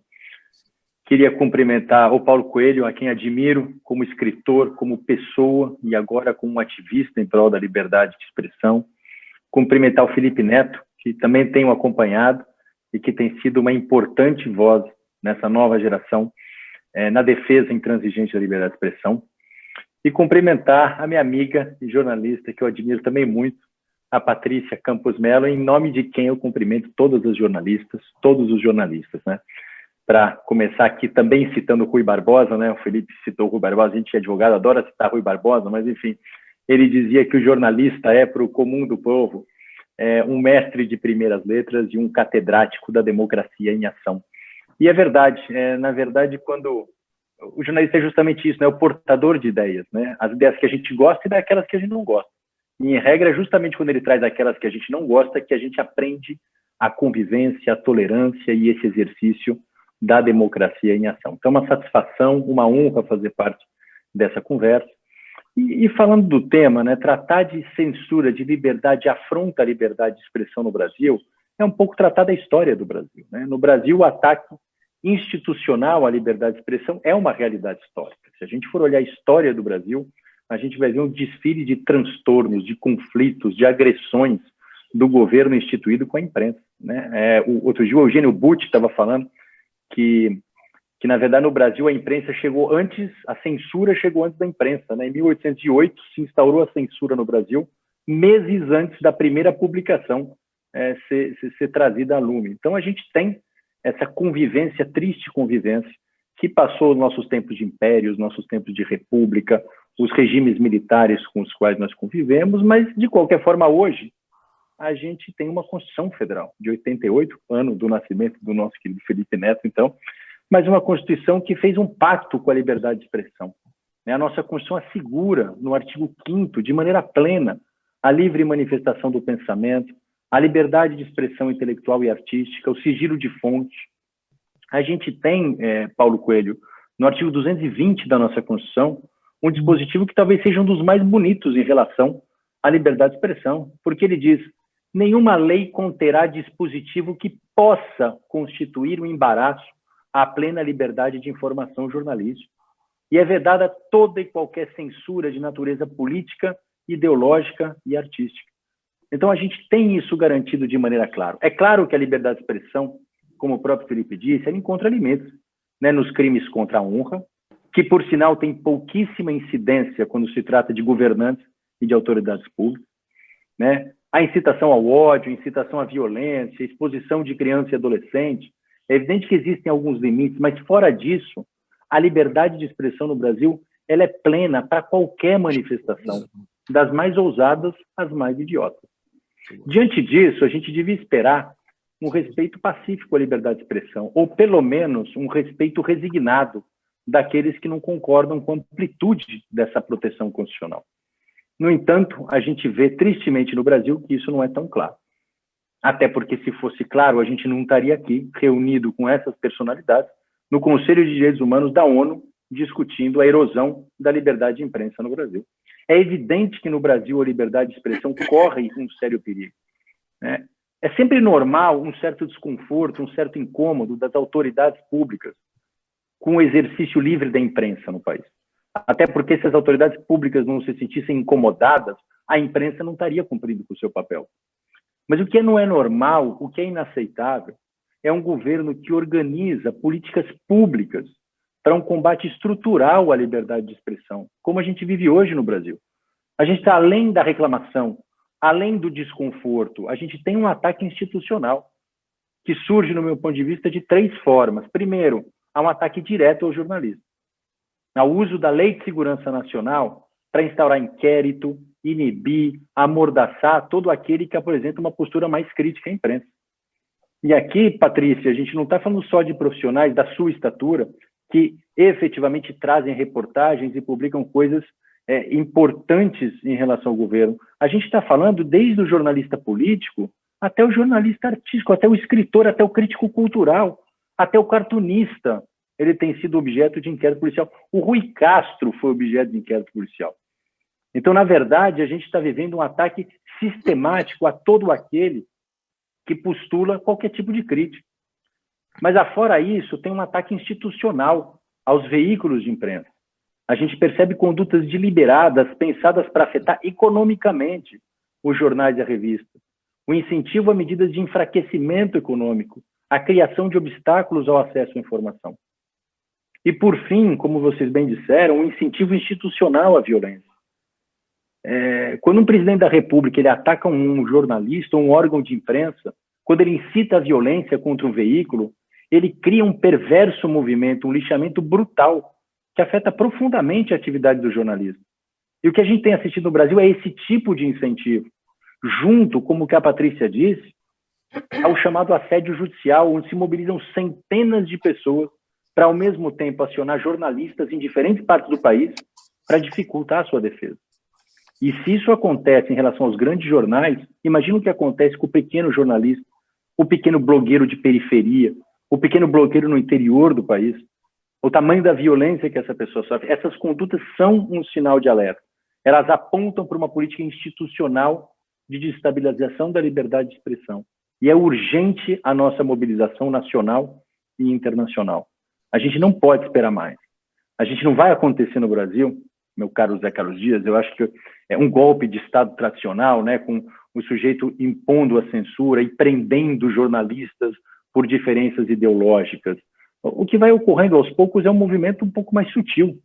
Queria cumprimentar o Paulo Coelho, a quem admiro como escritor, como pessoa e agora como ativista em prol da liberdade de expressão. Cumprimentar o Felipe Neto, que também tenho acompanhado e que tem sido uma importante voz nessa nova geração é, na defesa intransigente da liberdade de expressão. E cumprimentar a minha amiga e jornalista, que eu admiro também muito, a Patrícia Campos Mello, em nome de quem eu cumprimento todas as jornalistas, todos os jornalistas, né? para começar aqui também citando o Rui Barbosa, né? O Felipe citou o Rui Barbosa, a gente é advogado, adora citar Rui Barbosa, mas enfim, ele dizia que o jornalista é para o comum do povo é, um mestre de primeiras letras e um catedrático da democracia em ação. E é verdade, é, na verdade, quando o jornalista é justamente isso, né? O portador de ideias, né? As ideias que a gente gosta e daquelas que a gente não gosta. E em regra, é justamente quando ele traz aquelas que a gente não gosta, que a gente aprende a convivência, a tolerância e esse exercício da democracia em ação. Então, uma satisfação, uma honra fazer parte dessa conversa. E, e, falando do tema, né, tratar de censura, de liberdade, afronta a liberdade de expressão no Brasil, é um pouco tratar da história do Brasil. Né? No Brasil, o ataque institucional à liberdade de expressão é uma realidade histórica. Se a gente for olhar a história do Brasil, a gente vai ver um desfile de transtornos, de conflitos, de agressões do governo instituído com a imprensa. Né? É, o, outro dia o Eugênio Butti estava falando que, que, na verdade, no Brasil a imprensa chegou antes, a censura chegou antes da imprensa. Né? Em 1808 se instaurou a censura no Brasil, meses antes da primeira publicação é, ser, ser, ser trazida a lume. Então a gente tem essa convivência, triste convivência, que passou os nossos tempos de império, os nossos tempos de república, os regimes militares com os quais nós convivemos, mas, de qualquer forma, hoje, a gente tem uma Constituição Federal, de 88, ano do nascimento do nosso querido Felipe Neto, então, mas uma Constituição que fez um pacto com a liberdade de expressão. Né? A nossa Constituição assegura, no artigo 5 de maneira plena, a livre manifestação do pensamento, a liberdade de expressão intelectual e artística, o sigilo de fonte. A gente tem, é, Paulo Coelho, no artigo 220 da nossa Constituição, um dispositivo que talvez seja um dos mais bonitos em relação à liberdade de expressão, porque ele diz: nenhuma lei conterá dispositivo que possa constituir um embaraço à plena liberdade de informação jornalística. E é vedada toda e qualquer censura de natureza política, ideológica e artística. Então, a gente tem isso garantido de maneira clara. É claro que a liberdade de expressão, como o próprio Felipe disse, ela encontra limites né, nos crimes contra a honra, que, por sinal, tem pouquíssima incidência quando se trata de governantes e de autoridades públicas, né? A incitação ao ódio, incitação à violência, exposição de criança e adolescente. É evidente que existem alguns limites, mas fora disso, a liberdade de expressão no Brasil ela é plena para qualquer manifestação, das mais ousadas às mais idiotas. Diante disso, a gente devia esperar um respeito pacífico à liberdade de expressão, ou pelo menos um respeito resignado daqueles que não concordam com a amplitude dessa proteção constitucional. No entanto, a gente vê tristemente no Brasil que isso não é tão claro. Até porque, se fosse claro, a gente não estaria aqui, reunido com essas personalidades, no Conselho de Direitos Humanos da ONU, discutindo a erosão da liberdade de imprensa no Brasil. É evidente que no Brasil a liberdade de expressão corre um sério perigo. Né? É sempre normal um certo desconforto, um certo incômodo das autoridades públicas com o exercício livre da imprensa no país. Até porque se as autoridades públicas não se sentissem incomodadas, a imprensa não estaria cumprindo com o seu papel. Mas o que não é normal, o que é inaceitável, é um governo que organiza políticas públicas para um combate estrutural à liberdade de expressão, como a gente vive hoje no Brasil. A gente está além da reclamação, além do desconforto, a gente tem um ataque institucional que surge, no meu ponto de vista, de três formas. Primeiro, a um ataque direto ao jornalismo, ao uso da Lei de Segurança Nacional para instaurar inquérito, inibir, amordaçar todo aquele que apresenta uma postura mais crítica à imprensa. E aqui, Patrícia, a gente não está falando só de profissionais da sua estatura que efetivamente trazem reportagens e publicam coisas é, importantes em relação ao governo. A gente está falando desde o jornalista político até o jornalista artístico, até o escritor, até o crítico cultural. Até o cartunista ele tem sido objeto de inquérito policial. O Rui Castro foi objeto de inquérito policial. Então, na verdade, a gente está vivendo um ataque sistemático a todo aquele que postula qualquer tipo de crítica. Mas, afora isso, tem um ataque institucional aos veículos de imprensa. A gente percebe condutas deliberadas, pensadas para afetar economicamente os jornais e a revista. O incentivo a medidas de enfraquecimento econômico, a criação de obstáculos ao acesso à informação. E, por fim, como vocês bem disseram, um incentivo institucional à violência. É, quando um presidente da República ele ataca um jornalista ou um órgão de imprensa, quando ele incita a violência contra um veículo, ele cria um perverso movimento, um lixamento brutal, que afeta profundamente a atividade do jornalismo. E o que a gente tem assistido no Brasil é esse tipo de incentivo, junto, como que a Patrícia disse, ao chamado assédio judicial, onde se mobilizam centenas de pessoas para, ao mesmo tempo, acionar jornalistas em diferentes partes do país para dificultar a sua defesa. E se isso acontece em relação aos grandes jornais, imagina o que acontece com o pequeno jornalista, o pequeno blogueiro de periferia, o pequeno blogueiro no interior do país, o tamanho da violência que essa pessoa sofre. Essas condutas são um sinal de alerta. elas apontam para uma política institucional de desestabilização da liberdade de expressão. E é urgente a nossa mobilização nacional e internacional. A gente não pode esperar mais. A gente não vai acontecer no Brasil, meu caro Zé Carlos Dias, eu acho que é um golpe de Estado tradicional, né, com o sujeito impondo a censura e prendendo jornalistas por diferenças ideológicas. O que vai ocorrendo aos poucos é um movimento um pouco mais sutil.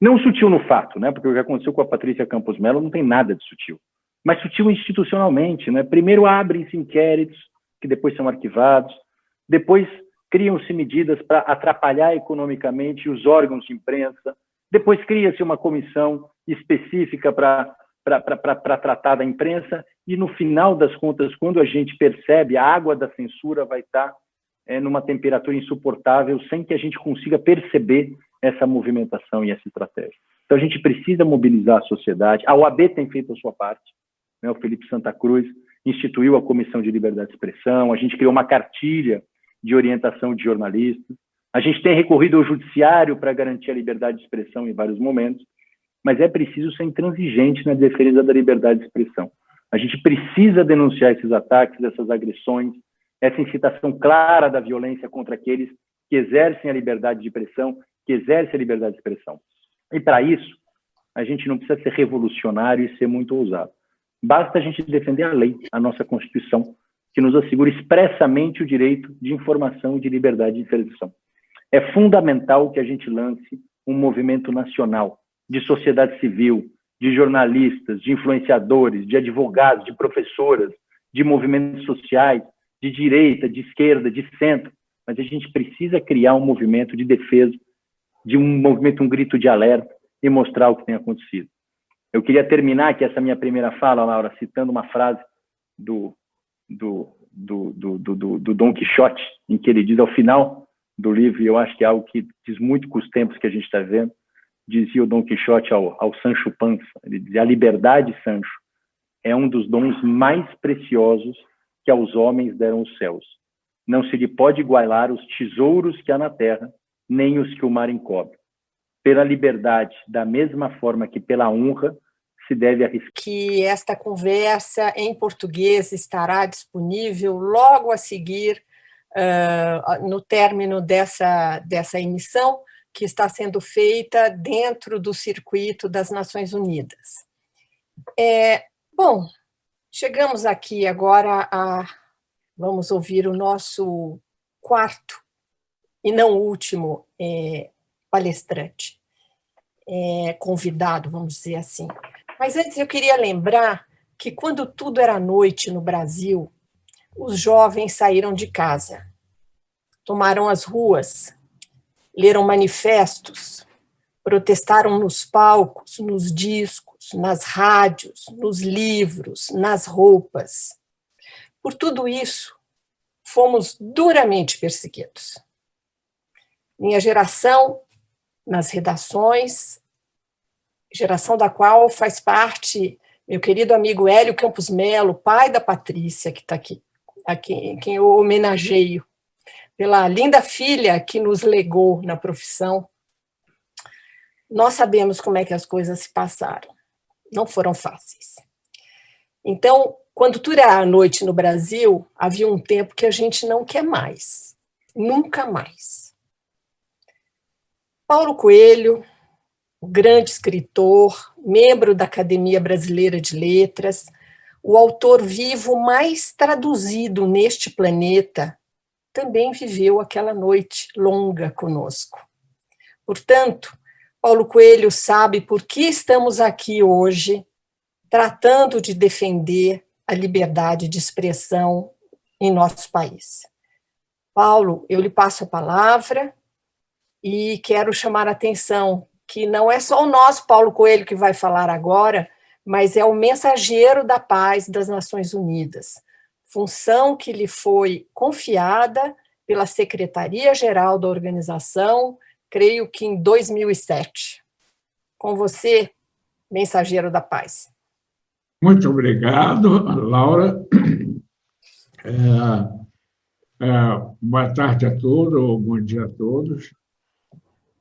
Não sutil no fato, né, porque o que aconteceu com a Patrícia Campos Mello não tem nada de sutil, mas sutil institucionalmente. Né? Primeiro abrem-se inquéritos, que depois são arquivados, depois criam-se medidas para atrapalhar economicamente os órgãos de imprensa, depois cria-se uma comissão específica para tratar da imprensa, e no final das contas, quando a gente percebe, a água da censura vai estar é, numa temperatura insuportável, sem que a gente consiga perceber essa movimentação e essa estratégia. Então, a gente precisa mobilizar a sociedade. A OAB tem feito a sua parte. Né? O Felipe Santa Cruz instituiu a Comissão de Liberdade de Expressão, a gente criou uma cartilha de orientação de jornalistas, a gente tem recorrido ao judiciário para garantir a liberdade de expressão em vários momentos, mas é preciso ser intransigente na defesa da liberdade de expressão. A gente precisa denunciar esses ataques, essas agressões, essa incitação clara da violência contra aqueles que exercem a liberdade de expressão, que exercem a liberdade de expressão. E para isso, a gente não precisa ser revolucionário e ser muito ousado. Basta a gente defender a lei, a nossa Constituição, que nos assegura expressamente o direito de informação e de liberdade de expressão. É fundamental que a gente lance um movimento nacional de sociedade civil, de jornalistas, de influenciadores, de advogados, de professoras, de movimentos sociais, de direita, de esquerda, de centro, mas a gente precisa criar um movimento de defesa, de um movimento, um grito de alerta e mostrar o que tem acontecido. Eu queria terminar aqui essa minha primeira fala, Laura, citando uma frase do, do, do, do, do, do Dom Quixote, em que ele diz ao final do livro, e eu acho que é algo que diz muito com os tempos que a gente está vendo, dizia o Dom Quixote ao, ao Sancho Panza, ele dizia, a liberdade, Sancho, é um dos dons mais preciosos que aos homens deram os céus. Não se lhe pode igualar os tesouros que há na terra, nem os que o mar encobre pela liberdade, da mesma forma que pela honra, se deve arriscar. Que esta conversa em português estará disponível logo a seguir, uh, no término dessa, dessa emissão, que está sendo feita dentro do circuito das Nações Unidas. É, bom, chegamos aqui agora a... Vamos ouvir o nosso quarto e não último é, palestrante, é, convidado, vamos dizer assim. Mas antes eu queria lembrar que quando tudo era noite no Brasil, os jovens saíram de casa, tomaram as ruas, leram manifestos, protestaram nos palcos, nos discos, nas rádios, nos livros, nas roupas. Por tudo isso, fomos duramente perseguidos. Minha geração nas redações, geração da qual faz parte meu querido amigo Hélio Campos Melo, pai da Patrícia, que está aqui, a quem, quem eu homenageio, pela linda filha que nos legou na profissão. Nós sabemos como é que as coisas se passaram. Não foram fáceis. Então, quando tudo era à noite no Brasil, havia um tempo que a gente não quer mais. Nunca mais. Paulo Coelho, o grande escritor, membro da Academia Brasileira de Letras, o autor vivo mais traduzido neste planeta, também viveu aquela noite longa conosco. Portanto, Paulo Coelho sabe por que estamos aqui hoje, tratando de defender a liberdade de expressão em nosso país. Paulo, eu lhe passo a palavra e quero chamar a atenção que não é só o nosso Paulo Coelho que vai falar agora, mas é o mensageiro da paz das Nações Unidas, função que lhe foi confiada pela Secretaria-Geral da organização, creio que em 2007. Com você, mensageiro da paz. Muito obrigado, Laura. É, é, boa tarde a todos, bom dia a todos.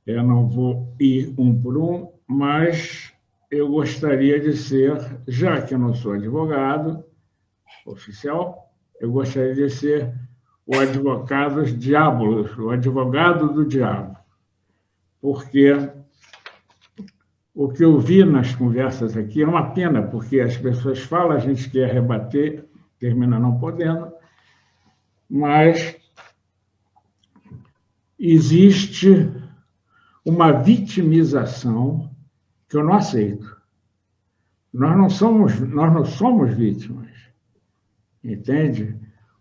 Eu não vou ir um por um, mas eu gostaria de ser, já que eu não sou advogado oficial, eu gostaria de ser o advogado diabolos, o advogado do diabo, porque o que eu vi nas conversas aqui é uma pena, porque as pessoas falam, a gente quer rebater, termina não podendo, mas existe uma vitimização que eu não aceito. Nós não somos, nós não somos vítimas, entende?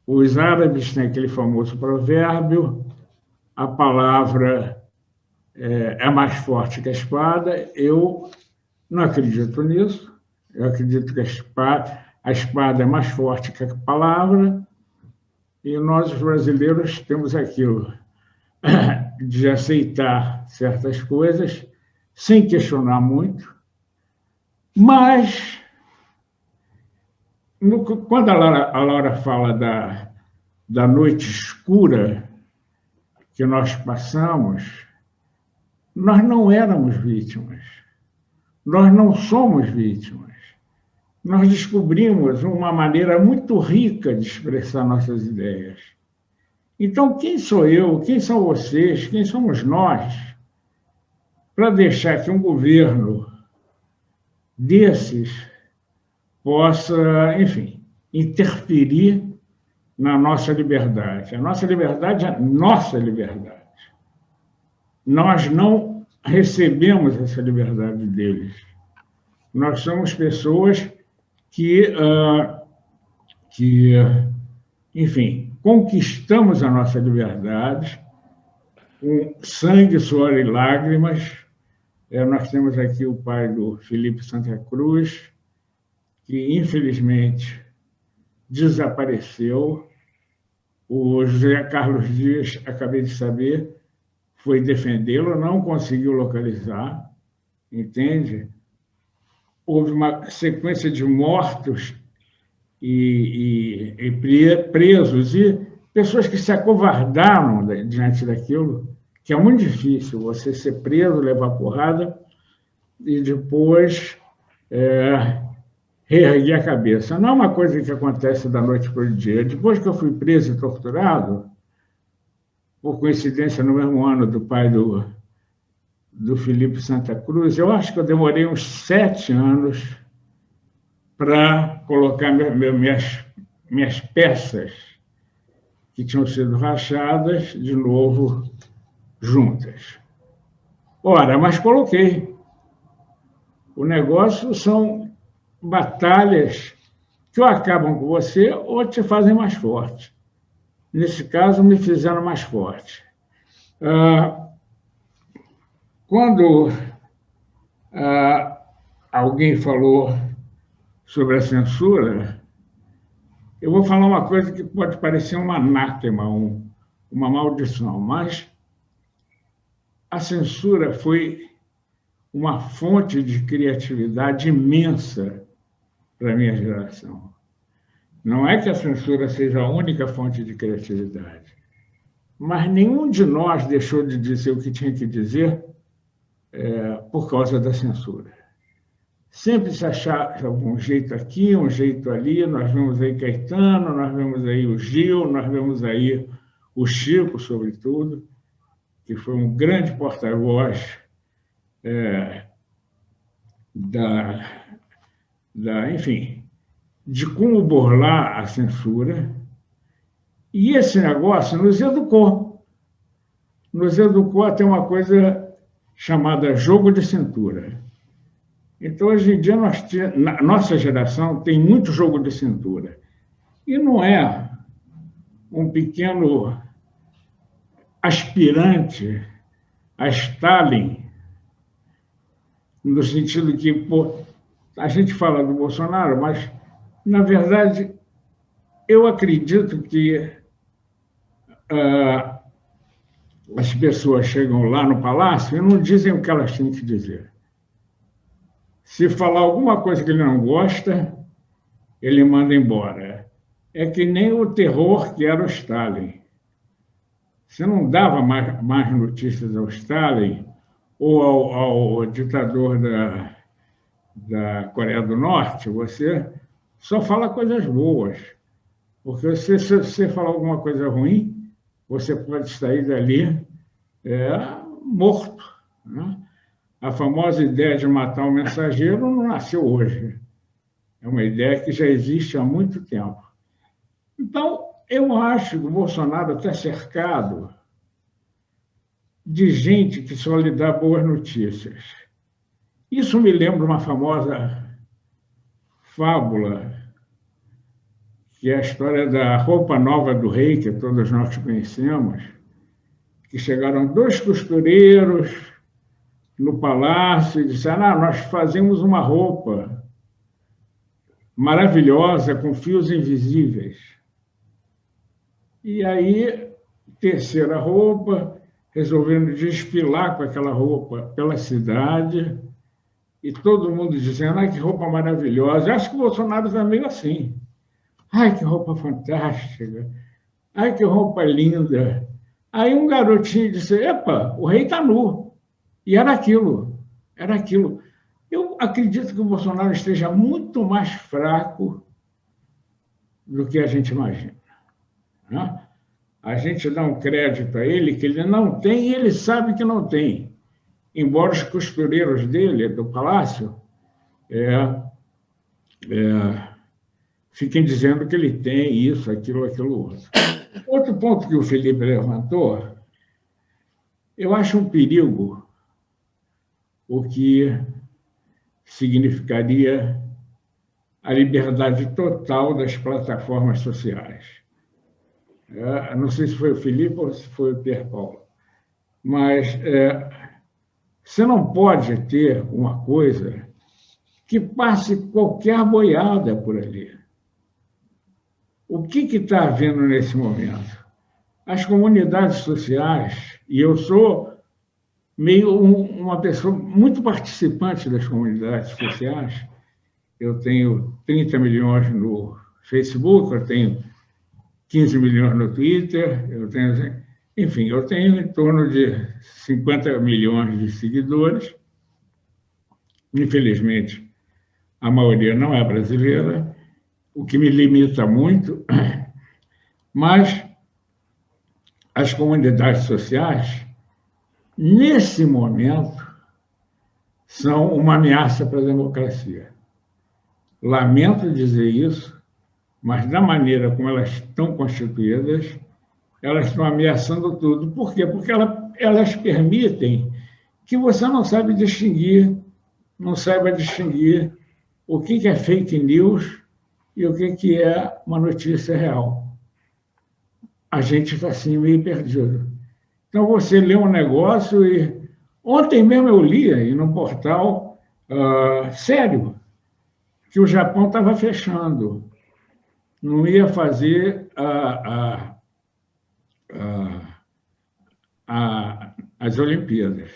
Os árabes têm aquele famoso provérbio: a palavra é, é mais forte que a espada. Eu não acredito nisso. Eu acredito que a espada, a espada é mais forte que a palavra. E nós, os brasileiros, temos aquilo de aceitar certas coisas sem questionar muito, mas no, quando a Laura, a Laura fala da, da noite escura que nós passamos, nós não éramos vítimas, nós não somos vítimas. Nós descobrimos uma maneira muito rica de expressar nossas ideias. Então, quem sou eu, quem são vocês, quem somos nós, para deixar que um governo desses possa, enfim, interferir na nossa liberdade. A nossa liberdade é nossa liberdade. Nós não recebemos essa liberdade deles. Nós somos pessoas que, uh, que enfim, conquistamos a nossa liberdade com sangue, suor e lágrimas. É, nós temos aqui o pai do Felipe Santa Cruz, que infelizmente desapareceu. O José Carlos Dias, acabei de saber, foi defendê-lo, não conseguiu localizar, entende? Houve uma sequência de mortos e, e, e presos, e pessoas que se acovardaram diante daquilo, que é muito difícil você ser preso, levar porrada e depois é, reerguer a cabeça. Não é uma coisa que acontece da noite para o dia. Depois que eu fui preso e torturado, por coincidência, no mesmo ano do pai do, do Felipe Santa Cruz, eu acho que eu demorei uns sete anos para colocar minhas, minhas peças que tinham sido rachadas de novo juntas. Ora, mas coloquei. O negócio são batalhas que ou acabam com você ou te fazem mais forte. Nesse caso, me fizeram mais forte. Ah, quando ah, alguém falou sobre a censura, eu vou falar uma coisa que pode parecer um anátema, um, uma maldição, mas a censura foi uma fonte de criatividade imensa para a minha geração. Não é que a censura seja a única fonte de criatividade, mas nenhum de nós deixou de dizer o que tinha que dizer é, por causa da censura. Sempre se achava um jeito aqui, um jeito ali. Nós vemos aí Caetano, nós vemos aí o Gil, nós vemos aí o Chico, sobretudo, que foi um grande porta-voz é, da, da, enfim, de como burlar a censura. E esse negócio nos educou. Nos educou até uma coisa chamada jogo de cintura. Então, hoje em dia, nós, nossa geração tem muito jogo de cintura. E não é um pequeno aspirante a Stalin, no sentido que pô, a gente fala do Bolsonaro, mas, na verdade, eu acredito que uh, as pessoas chegam lá no palácio e não dizem o que elas têm que dizer. Se falar alguma coisa que ele não gosta, ele manda embora. É que nem o terror que era o Stalin. Você não dava mais, mais notícias ao Stalin ou ao, ao ditador da, da Coreia do Norte, você só fala coisas boas. Porque se, se você falar alguma coisa ruim, você pode sair dali é, morto. Né? A famosa ideia de matar o mensageiro não nasceu hoje. É uma ideia que já existe há muito tempo. Então, eu acho que o Bolsonaro está cercado de gente que só lhe dá boas notícias. Isso me lembra uma famosa fábula, que é a história da roupa nova do rei, que todos nós conhecemos, que chegaram dois costureiros no palácio e disseram: ah, nós fazemos uma roupa maravilhosa com fios invisíveis. E aí, terceira roupa, resolvendo desfilar com aquela roupa pela cidade, e todo mundo dizendo, ai, que roupa maravilhosa. Eu acho que o Bolsonaro está meio assim. Ai, que roupa fantástica. Ai, que roupa linda. Aí um garotinho disse, epa, o rei está nu. E era aquilo, era aquilo. Eu acredito que o Bolsonaro esteja muito mais fraco do que a gente imagina. Né? A gente dá um crédito a ele que ele não tem e ele sabe que não tem. Embora os costureiros dele, do palácio, é, é, fiquem dizendo que ele tem isso, aquilo, aquilo outro. Outro ponto que o Felipe levantou, eu acho um perigo o que significaria a liberdade total das plataformas sociais. É, não sei se foi o Felipe ou se foi o Pierre Paulo, mas é, você não pode ter uma coisa que passe qualquer boiada por ali. O que está havendo nesse momento? As comunidades sociais, e eu sou meio um, uma pessoa muito participante das comunidades sociais, eu tenho 30 milhões no Facebook, eu tenho 15 milhões no Twitter, eu tenho, enfim, eu tenho em torno de 50 milhões de seguidores. Infelizmente, a maioria não é brasileira, o que me limita muito, mas as comunidades sociais, nesse momento, são uma ameaça para a democracia. Lamento dizer isso, mas da maneira como elas estão constituídas, elas estão ameaçando tudo. Por quê? Porque ela, elas permitem que você não sabe distinguir, não saiba distinguir o que é fake news e o que é uma notícia real. A gente está assim meio perdido. Então você lê um negócio e ontem mesmo eu li aí no portal uh, sério que o Japão estava fechando não ia fazer a, a, a, as Olimpíadas.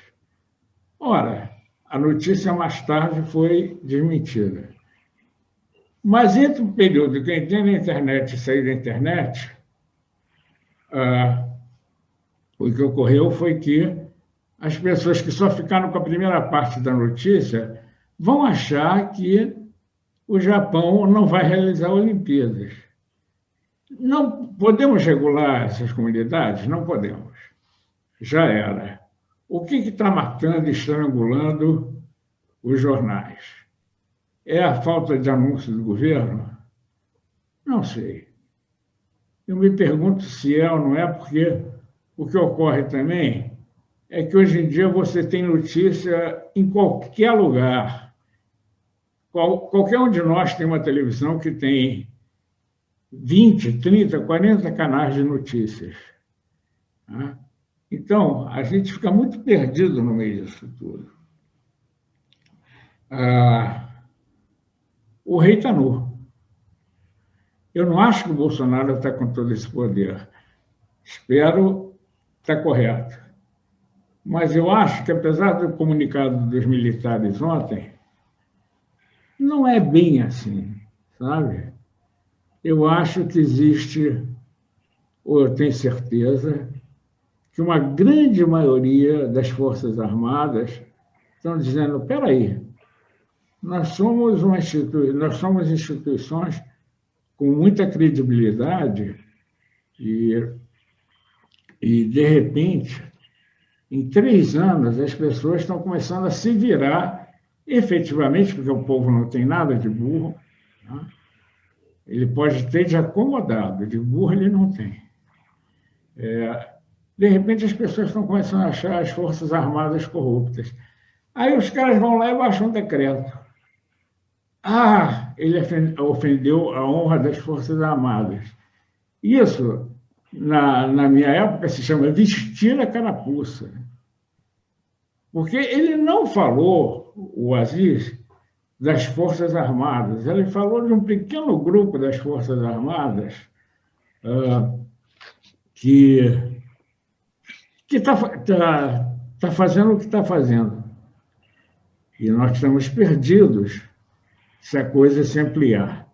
Ora, a notícia mais tarde foi desmentida. Mas entre o período que entrei na internet e saí da internet, ah, o que ocorreu foi que as pessoas que só ficaram com a primeira parte da notícia vão achar que o Japão não vai realizar Olimpíadas. Não podemos regular essas comunidades? Não podemos. Já era. O que está matando e estrangulando os jornais? É a falta de anúncio do governo? Não sei. Eu me pergunto se é ou não é, porque o que ocorre também é que hoje em dia você tem notícia em qualquer lugar qual, qualquer um de nós tem uma televisão que tem 20, 30, 40 canais de notícias. Né? Então, a gente fica muito perdido no meio disso tudo. Ah, o rei está nu. Eu não acho que o Bolsonaro está com todo esse poder. Espero estar tá correto. Mas eu acho que, apesar do comunicado dos militares ontem, não é bem assim, sabe? Eu acho que existe, ou eu tenho certeza, que uma grande maioria das Forças Armadas estão dizendo: espera aí, nós somos, uma institui nós somos instituições com muita credibilidade e, e, de repente, em três anos, as pessoas estão começando a se virar efetivamente, porque o povo não tem nada de burro, né? ele pode ter de acomodado, de burro ele não tem. É, de repente, as pessoas estão começando a achar as Forças Armadas corruptas. Aí os caras vão lá e baixam um decreto. Ah, ele ofendeu a honra das Forças Armadas. Isso, na, na minha época, se chama vestir a carapuça. Porque ele não falou, o Aziz, das Forças Armadas, ele falou de um pequeno grupo das Forças Armadas uh, que está tá, tá fazendo o que está fazendo. E nós estamos perdidos se a coisa se ampliar.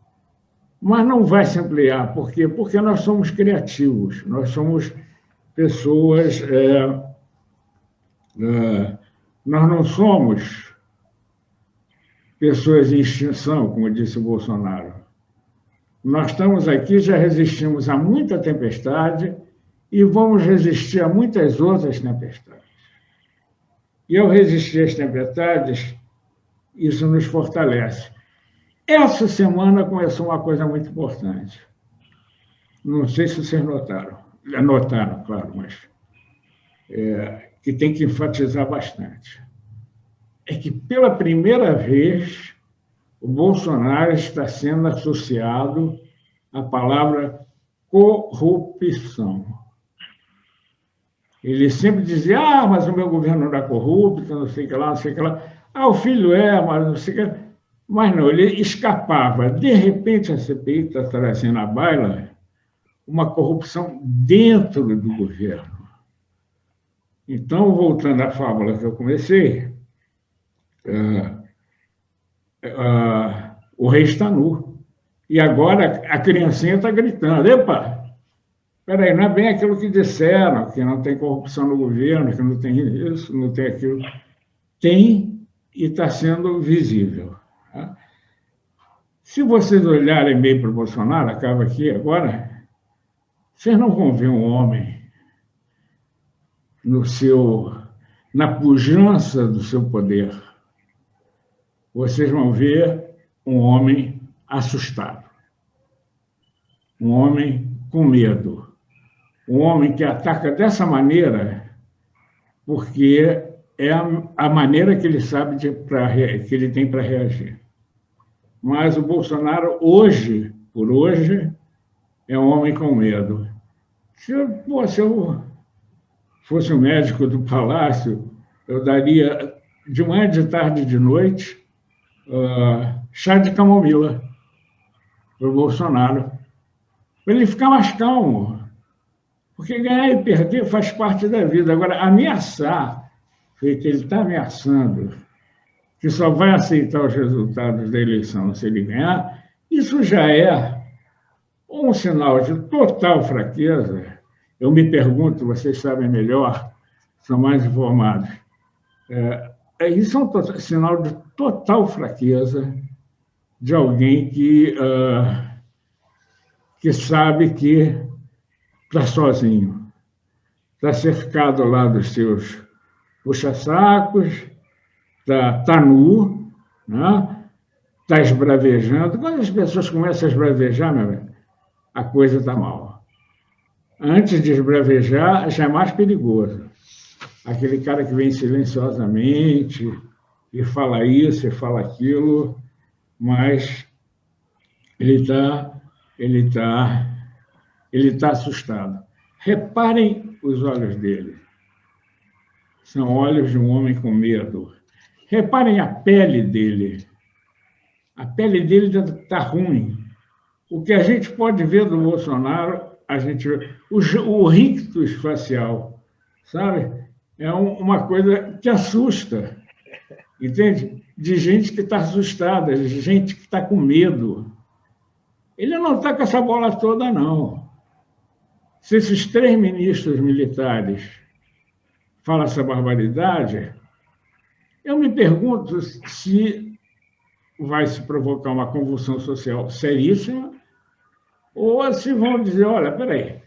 Mas não vai se ampliar, por quê? Porque nós somos criativos, nós somos pessoas. É, é, nós não somos pessoas em extinção, como disse o Bolsonaro. Nós estamos aqui, já resistimos a muita tempestade e vamos resistir a muitas outras tempestades. E ao resistir às tempestades, isso nos fortalece. Essa semana começou uma coisa muito importante. Não sei se vocês notaram. Notaram, claro, mas é, que tem que enfatizar bastante. É que, pela primeira vez, o Bolsonaro está sendo associado à palavra corrupção. Ele sempre dizia, ah, mas o meu governo não é corrupto, não sei o que lá, não sei o que lá. Ah, o filho é, mas não sei o que lá. Mas não, ele escapava. De repente, a CPI está trazendo à baila uma corrupção dentro do governo. Então, voltando à fábula que eu comecei, uh, uh, o rei está nu. E agora a criancinha está gritando: Epa, Peraí, não é bem aquilo que disseram, que não tem corrupção no governo, que não tem isso, não tem aquilo. Tem e está sendo visível. Se vocês olharem bem para o Bolsonaro, acaba aqui agora, vocês não vão ver um homem no seu, na pujança do seu poder. Vocês vão ver um homem assustado, um homem com medo um homem que ataca dessa maneira, porque é a, a maneira que ele sabe de, pra, que ele tem para reagir. Mas o Bolsonaro, hoje, por hoje, é um homem com medo. Se eu, pô, se eu fosse o médico do palácio, eu daria de manhã, de tarde, de noite, uh, chá de camomila para o Bolsonaro, para ele ficar mais calmo. Porque ganhar e perder faz parte da vida. Agora, ameaçar, feito ele está ameaçando, que só vai aceitar os resultados da eleição se ele ganhar, isso já é um sinal de total fraqueza. Eu me pergunto, vocês sabem melhor, são mais informados. É, é isso é um sinal de total fraqueza de alguém que, uh, que sabe que está sozinho. Está cercado lá dos seus puxa-sacos, está tá nu, né? está esbravejando. Quando as pessoas começam a esbravejar, meu a coisa está mal. Antes de esbravejar, já é mais perigoso. Aquele cara que vem silenciosamente e fala isso e fala aquilo, mas ele está ele tá ele está assustado. Reparem os olhos dele. São olhos de um homem com medo. Reparem a pele dele. A pele dele está ruim. O que a gente pode ver do Bolsonaro, a gente. O, o rictus facial, sabe? É um, uma coisa que assusta. Entende? De gente que está assustada, de gente que está com medo. Ele não está com essa bola toda, não. Se esses três ministros militares falam essa barbaridade, eu me pergunto se vai se provocar uma convulsão social seríssima, ou se vão dizer, olha, peraí,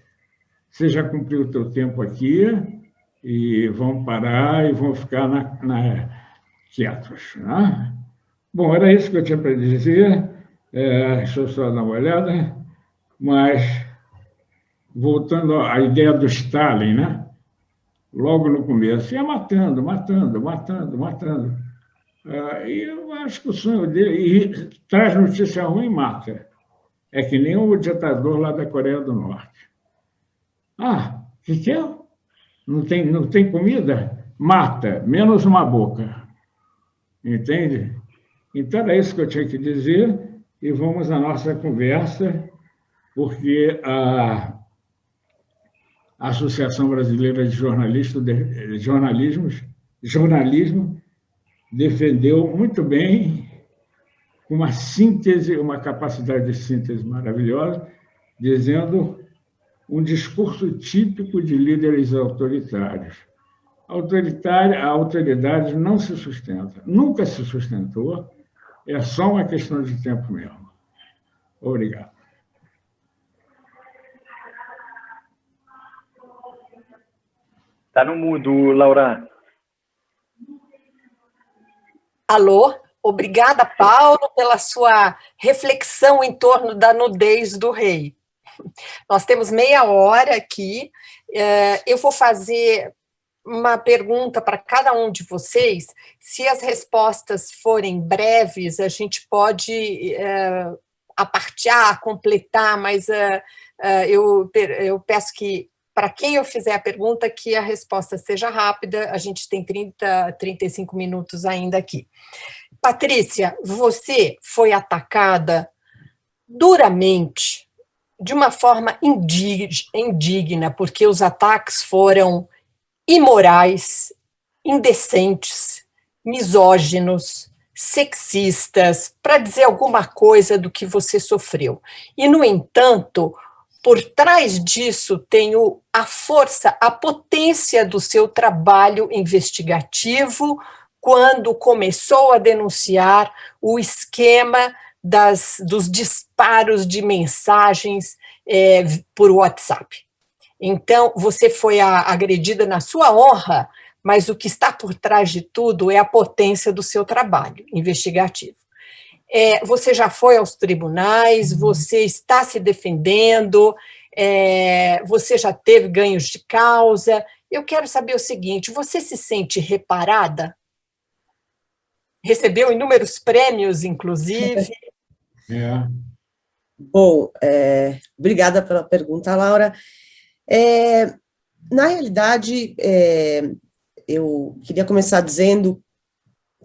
você já cumpriu o teu tempo aqui e vão parar e vão ficar na, na quietos. Né? Bom, era isso que eu tinha para dizer. É, deixa eu só dar uma olhada. Mas, voltando à ideia do Stalin, né? Logo no começo, ia matando, matando, matando, matando. É, e eu acho que o sonho dele, e traz notícia ruim, mata. É que nem o ditador lá da Coreia do Norte. Ah, o que, que é? Não tem, não tem comida? Mata, menos uma boca. Entende? Então, era isso que eu tinha que dizer, e vamos à nossa conversa, porque a, Associação Brasileira de Jornalistas, de, Jornalismos, Jornalismo defendeu muito bem, uma síntese, uma capacidade de síntese maravilhosa, dizendo um discurso típico de líderes autoritários autoritária, a autoridade não se sustenta, nunca se sustentou, é só uma questão de tempo mesmo. Obrigado. Está no mudo, Laura. Alô? Obrigada, Paulo, pela sua reflexão em torno da nudez do rei. Nós temos meia hora aqui. É, eu vou fazer uma pergunta para cada um de vocês. Se as respostas forem breves, a gente pode é, apartear, completar, mas é, eu peço que, para quem eu fizer a pergunta, que a resposta seja rápida, a gente tem 30, 35 minutos ainda aqui. Patrícia, você foi atacada duramente, de uma forma indigna, porque os ataques foram imorais, indecentes, misóginos, sexistas, para dizer alguma coisa do que você sofreu. E, no entanto, por trás disso tem a força, a potência do seu trabalho investigativo, quando começou a denunciar o esquema das, dos disparos de mensagens é, por WhatsApp. Então, você foi agredida na sua honra, mas o que está por trás de tudo é a potência do seu trabalho investigativo. É, você já foi aos tribunais, uhum. você está se defendendo, é, você já teve ganhos de causa. Eu quero saber o seguinte: você se sente reparada? Recebeu inúmeros prêmios, inclusive. É. Bom, é, obrigada pela pergunta, Laura. É, na realidade, é, eu queria começar dizendo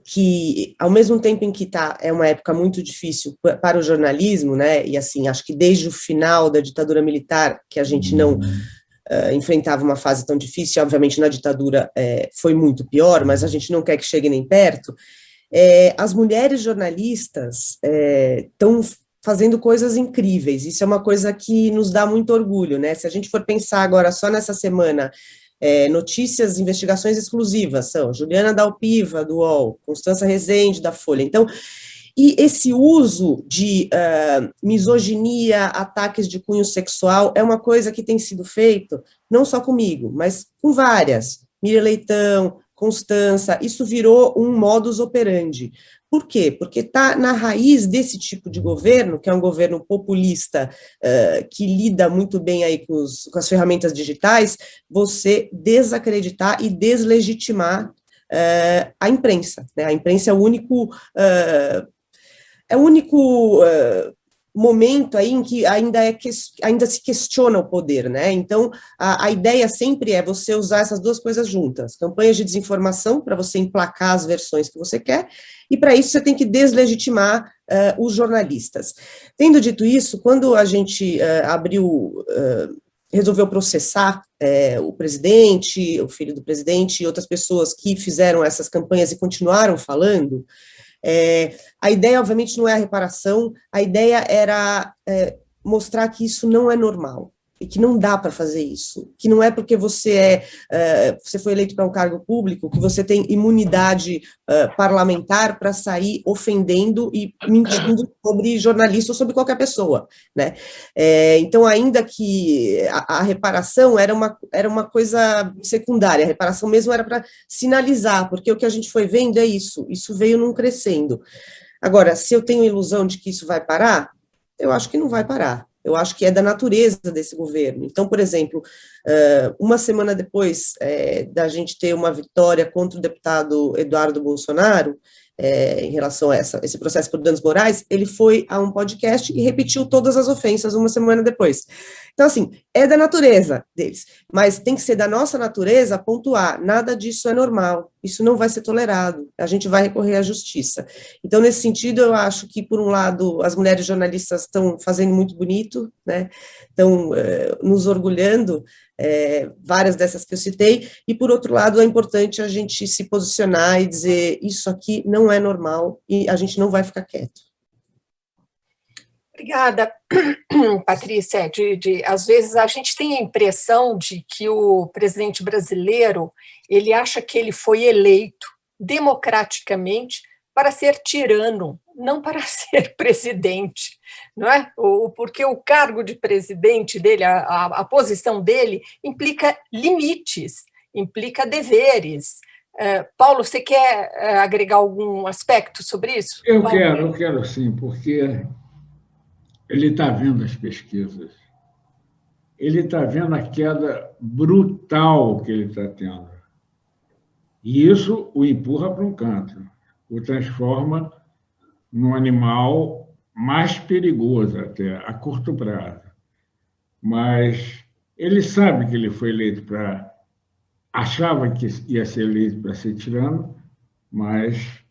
que, ao mesmo tempo em que tá, é uma época muito difícil para o jornalismo, né, e assim, acho que desde o final da ditadura militar, que a gente não uh, enfrentava uma fase tão difícil, obviamente na ditadura é, foi muito pior, mas a gente não quer que chegue nem perto, é, as mulheres jornalistas estão é, fazendo coisas incríveis. Isso é uma coisa que nos dá muito orgulho, né? Se a gente for pensar agora só nessa semana, é, notícias, investigações exclusivas são Juliana Dalpiva, do UOL, Constança Rezende, da Folha. Então, e esse uso de uh, misoginia, ataques de cunho sexual, é uma coisa que tem sido feito, não só comigo, mas com várias. Miriam Leitão, Constança, isso virou um modus operandi. Por quê? Porque está na raiz desse tipo de governo, que é um governo populista, uh, que lida muito bem aí com, os, com, as ferramentas digitais, você desacreditar e deslegitimar uh, a imprensa. Né? A imprensa é o único... Uh, é o único momento aí em que ainda, é que, ainda se questiona o poder, né? Então, a, a, ideia sempre é você usar essas duas coisas juntas, campanhas de desinformação para você emplacar as versões que você quer, e para isso você tem que deslegitimar uh, os jornalistas. Tendo dito isso, quando a gente uh, abriu, uh, resolveu processar o presidente, o filho do presidente e outras pessoas que fizeram essas campanhas e continuaram falando, é, a ideia, obviamente, não é a reparação, a ideia era é, mostrar que isso não é normal. E que não dá para fazer isso, que não é porque você é, uh, você foi eleito para um cargo público que você tem imunidade uh, parlamentar para sair ofendendo e mentindo sobre jornalista ou sobre qualquer pessoa, né? É, então, ainda que a, a, reparação era uma, era uma coisa secundária, a reparação mesmo era para sinalizar, porque o que a gente foi vendo é isso, isso veio num crescendo. Agora, se eu tenho ilusão de que isso vai parar, eu acho que não vai parar. Eu acho que é da natureza desse governo. Então, por exemplo, uma semana depois é, da gente ter uma vitória contra o deputado Eduardo Bolsonaro, é, em relação a essa, esse processo por danos morais, ele foi a um podcast e repetiu todas as ofensas uma semana depois. Então, assim, é da natureza deles, mas tem que ser da nossa natureza pontuar, nada disso é normal, isso não vai ser tolerado, a gente vai recorrer à justiça. Então, nesse sentido, eu acho que, por um lado, as mulheres jornalistas estão fazendo muito bonito, né, estão é, nos orgulhando, é, várias dessas que eu citei, e por outro lado é importante a gente se posicionar e dizer isso aqui não é normal e a gente não vai ficar quieto. Obrigada, Patrícia. De, de, às vezes a gente tem a impressão de que o presidente brasileiro ele acha que ele foi eleito democraticamente para ser tirano, não para ser presidente, não é? O, porque o cargo de presidente dele, a, a, a posição dele, implica limites, implica deveres. É, Paulo, você quer é, agregar algum aspecto sobre isso? Eu Paulo? quero, eu quero sim, porque ele está vendo as pesquisas, ele está vendo a queda brutal que ele está tendo. E isso o empurra para um canto o transforma num animal mais perigoso até, a curto prazo. Mas ele sabe que ele foi eleito para... Achava que ia ser eleito para ser tirano, mas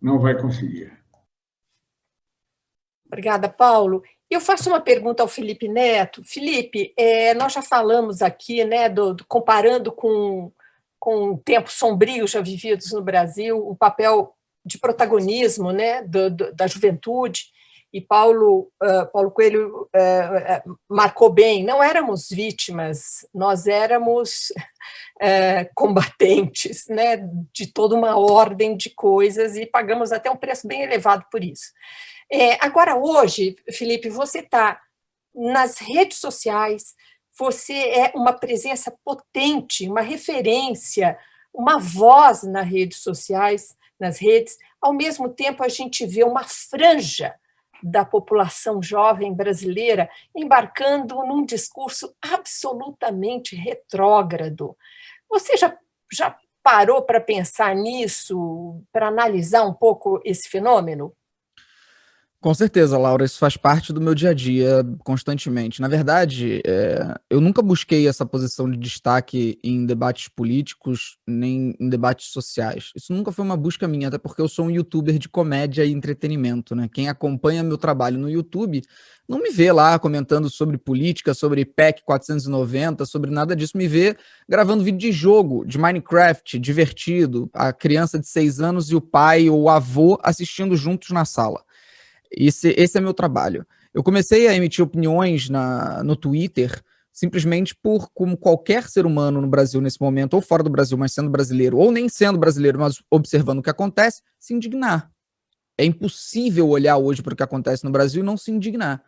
não vai conseguir. Obrigada, Paulo. Eu faço uma pergunta ao Felipe Neto. Felipe, é, nós já falamos aqui, né, do, do, comparando com, com tempos sombrios já vividos no Brasil, o papel de protagonismo né, do, do, da juventude, e Paulo, uh, Paulo Coelho uh, marcou bem, não éramos vítimas, nós éramos uh, combatentes né, de toda uma ordem de coisas e pagamos até um preço bem elevado por isso. É, agora, hoje, Felipe, você está nas redes sociais, você é uma presença potente, uma referência, uma voz nas redes sociais, nas redes, ao mesmo tempo a gente vê uma franja da população jovem brasileira embarcando num discurso absolutamente retrógrado. Você já, já parou para pensar nisso, para analisar um pouco esse fenômeno? Com certeza, Laura, isso faz parte do meu dia a dia constantemente. Na verdade, é, eu nunca busquei essa posição de destaque em debates políticos, nem em debates sociais. Isso nunca foi uma busca minha, até porque eu sou um youtuber de comédia e entretenimento. Né? Quem acompanha meu trabalho no YouTube não me vê lá comentando sobre política, sobre PEC 490, sobre nada disso, me vê gravando vídeo de jogo, de Minecraft, divertido, a criança de seis anos e o pai ou o avô assistindo juntos na sala. Esse, esse é meu trabalho. Eu comecei a emitir opiniões na, no Twitter simplesmente por, como qualquer ser humano no Brasil nesse momento, ou fora do Brasil, mas sendo brasileiro, ou nem sendo brasileiro, mas observando o que acontece, se indignar. É impossível olhar hoje para o que acontece no Brasil e não se indignar.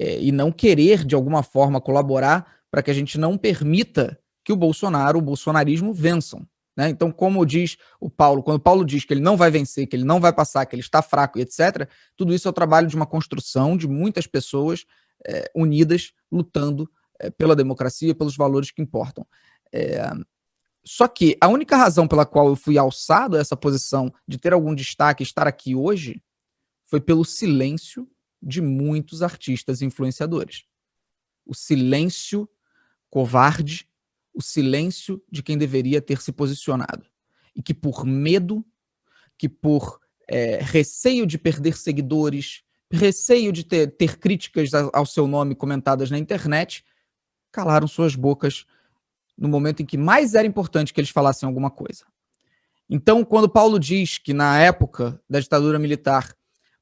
É, e não querer, de alguma forma, colaborar para que a gente não permita que o Bolsonaro, o bolsonarismo, vençam. Né? Então, como diz o Paulo, quando o Paulo diz que ele não vai vencer, que ele não vai passar, que ele está fraco e etc., tudo isso é o trabalho de uma construção de muitas pessoas é, unidas, lutando é, pela democracia, pelos valores que importam. É, só que a única razão pela qual eu fui alçado a essa posição de ter algum destaque estar aqui hoje foi pelo silêncio de muitos artistas e influenciadores. O silêncio covarde o silêncio de quem deveria ter se posicionado. E que por medo, que por é, receio de perder seguidores, receio de ter, ter críticas ao seu nome comentadas na internet, calaram suas bocas no momento em que mais era importante que eles falassem alguma coisa. Então, quando Paulo diz que na época da ditadura militar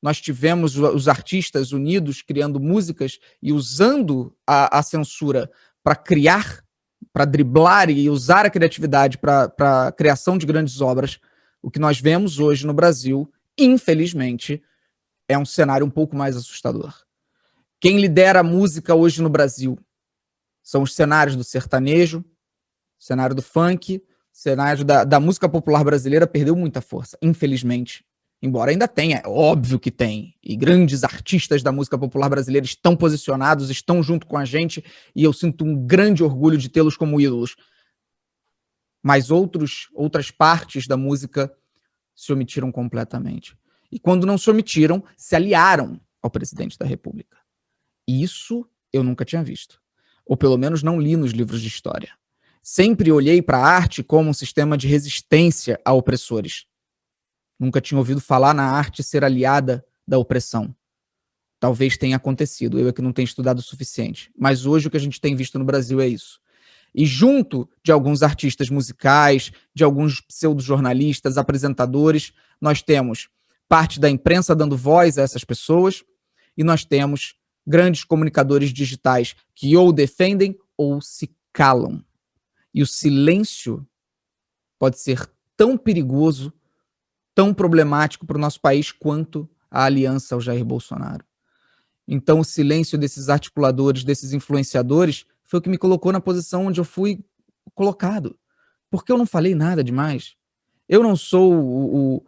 nós tivemos os artistas unidos criando músicas e usando a, a censura para criar, para driblar e usar a criatividade para a criação de grandes obras, o que nós vemos hoje no Brasil, infelizmente, é um cenário um pouco mais assustador. Quem lidera a música hoje no Brasil são os cenários do sertanejo, cenário do funk, cenário da, da música popular brasileira perdeu muita força, infelizmente. Embora ainda tenha, é óbvio que tem, e grandes artistas da música popular brasileira estão posicionados, estão junto com a gente, e eu sinto um grande orgulho de tê-los como ídolos. Mas outros, outras partes da música se omitiram completamente. E quando não se omitiram, se aliaram ao presidente da República. Isso eu nunca tinha visto. Ou pelo menos não li nos livros de história. Sempre olhei para a arte como um sistema de resistência a opressores. Nunca tinha ouvido falar na arte ser aliada da opressão. Talvez tenha acontecido, eu é que não tenho estudado o suficiente. Mas hoje o que a gente tem visto no Brasil é isso. E junto de alguns artistas musicais, de alguns pseudo-jornalistas, apresentadores, nós temos parte da imprensa dando voz a essas pessoas, e nós temos grandes comunicadores digitais que ou defendem ou se calam. E o silêncio pode ser tão perigoso, tão problemático para o nosso país quanto a aliança ao Jair Bolsonaro. Então, o silêncio desses articuladores, desses influenciadores, foi o que me colocou na posição onde eu fui colocado. Porque eu não falei nada demais. Eu não sou o, o,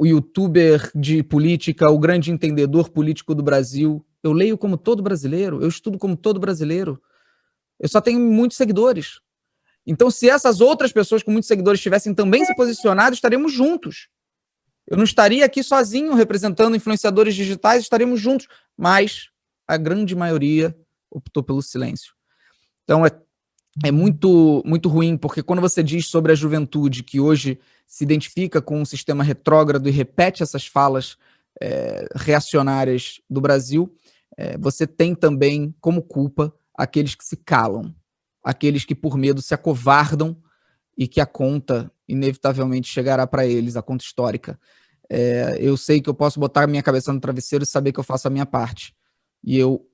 o youtuber de política, o grande entendedor político do Brasil. Eu leio como todo brasileiro, eu estudo como todo brasileiro. Eu só tenho muitos seguidores. Então, se essas outras pessoas com muitos seguidores tivessem também se posicionado, estaremos juntos. Eu não estaria aqui sozinho representando influenciadores digitais, estaremos juntos. Mas a grande maioria optou pelo silêncio. Então, é, é muito, muito ruim, porque quando você diz sobre a juventude que hoje se identifica com um sistema retrógrado e repete essas falas é, reacionárias do Brasil, é, você tem também como culpa aqueles que se calam, aqueles que por medo se acovardam e que a conta inevitavelmente chegará para eles, a conta histórica. É, eu sei que eu posso botar minha cabeça no travesseiro e saber que eu faço a minha parte. E eu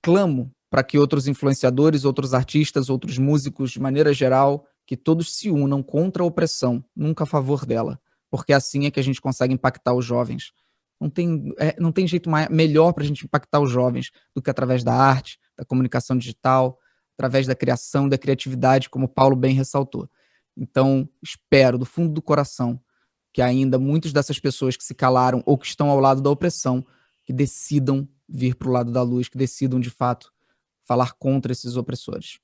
clamo para que outros influenciadores, outros artistas, outros músicos, de maneira geral, que todos se unam contra a opressão, nunca a favor dela, porque assim é que a gente consegue impactar os jovens. Não tem, é, não tem jeito mais, melhor para a gente impactar os jovens do que através da arte, da comunicação digital, através da criação, da criatividade, como Paulo bem ressaltou. Então, espero do fundo do coração que ainda muitas dessas pessoas que se calaram ou que estão ao lado da opressão, que decidam vir para o lado da luz, que decidam, de fato, falar contra esses opressores.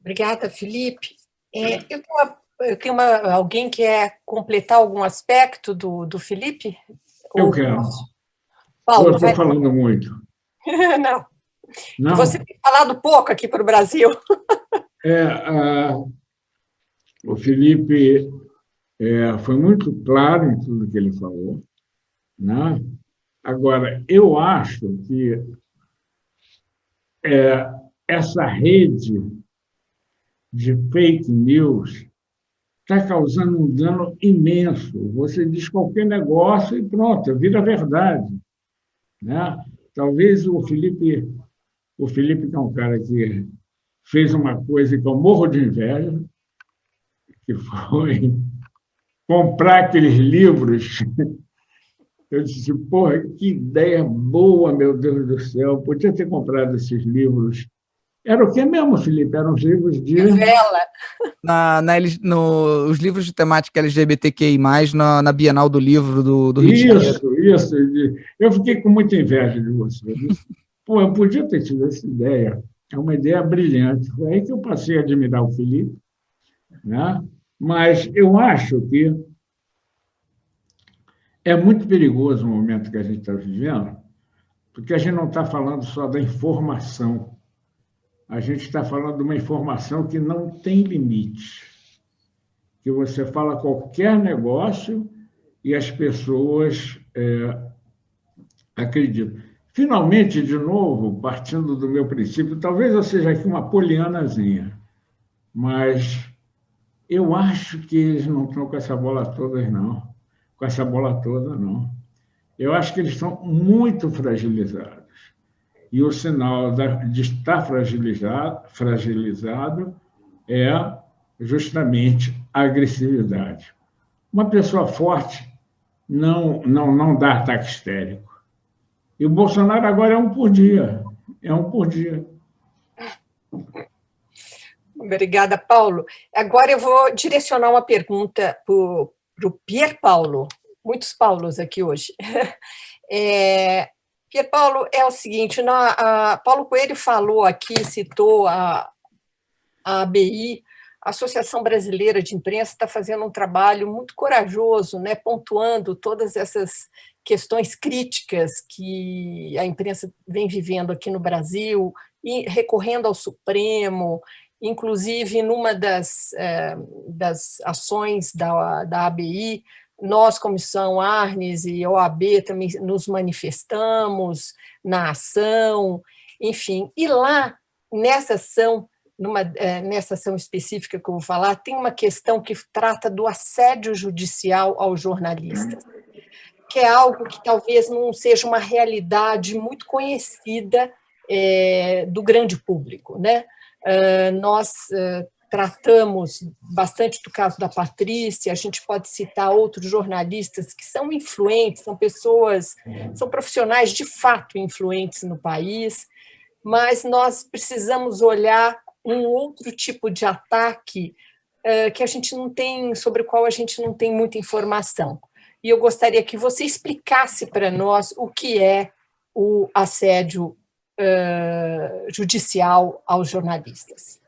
Obrigada, Felipe. É, eu tenho, uma, eu tenho uma, alguém que quer completar algum aspecto do, do Felipe? Eu Ou, quero. Paulo, eu estou vai... falando muito. Não. Não. Você tem falado pouco aqui para o Brasil. É, uh, o Felipe é, foi muito claro em tudo que ele falou. Né? Agora, eu acho que é, essa rede de fake news está causando um dano imenso. Você diz qualquer negócio e pronto, vira verdade. Né? Talvez o Felipe o Felipe, que é um cara que fez uma coisa que eu morro de inveja, que foi comprar aqueles livros. Eu disse, porra, que ideia boa, meu Deus do céu, podia ter comprado esses livros. Era o que mesmo, Felipe? Eram os livros de... Vela. Na, na, no, os livros de temática LGBTQI+, na, na Bienal do Livro do, do Rio isso, de Janeiro. Isso, isso. Eu fiquei com muita inveja de você. Pô, eu podia ter tido essa ideia. É uma ideia brilhante. Foi aí que eu passei a admirar o Felipe. Né? Mas eu acho que é muito perigoso o momento que a gente está vivendo, porque a gente não está falando só da informação. A gente está falando de uma informação que não tem limite. Que você fala qualquer negócio e as pessoas é, acreditam. Finalmente, de novo, partindo do meu princípio, talvez eu seja aqui uma polianazinha, mas eu acho que eles não estão com essa bola toda, não. Com essa bola toda, não. Eu acho que eles estão muito fragilizados. E o sinal de estar fragilizado, fragilizado é justamente a agressividade. Uma pessoa forte não, não, não dá ataque histérico. E o Bolsonaro agora é um por dia. É um por dia. Obrigada, Paulo. Agora eu vou direcionar uma pergunta para o Pier Paulo. Muitos Paulos aqui hoje. É, Pier Paulo, é o seguinte, na, Paulo Coelho falou aqui, citou a, a ABI, a Associação Brasileira de Imprensa está fazendo um trabalho muito corajoso, né, pontuando todas essas questões críticas que a imprensa vem vivendo aqui no Brasil, e recorrendo ao Supremo, inclusive numa das, é, das ações da, da ABI, nós, Comissão Arnes e OAB, também nos manifestamos na ação, enfim. E lá, nessa ação, numa, é, nessa ação específica que eu vou falar, tem uma questão que trata do assédio judicial aos jornalistas, que é algo que talvez não seja uma realidade muito conhecida é, do grande público. Né? Uh, nós uh, tratamos bastante do caso da Patrícia, a gente pode citar outros jornalistas que são influentes, são pessoas, são profissionais de fato influentes no país, mas nós precisamos olhar um outro tipo de ataque uh, que a gente não tem, sobre o qual a gente não tem muita informação. E eu gostaria que você explicasse para nós o que é o assédio uh, judicial aos jornalistas.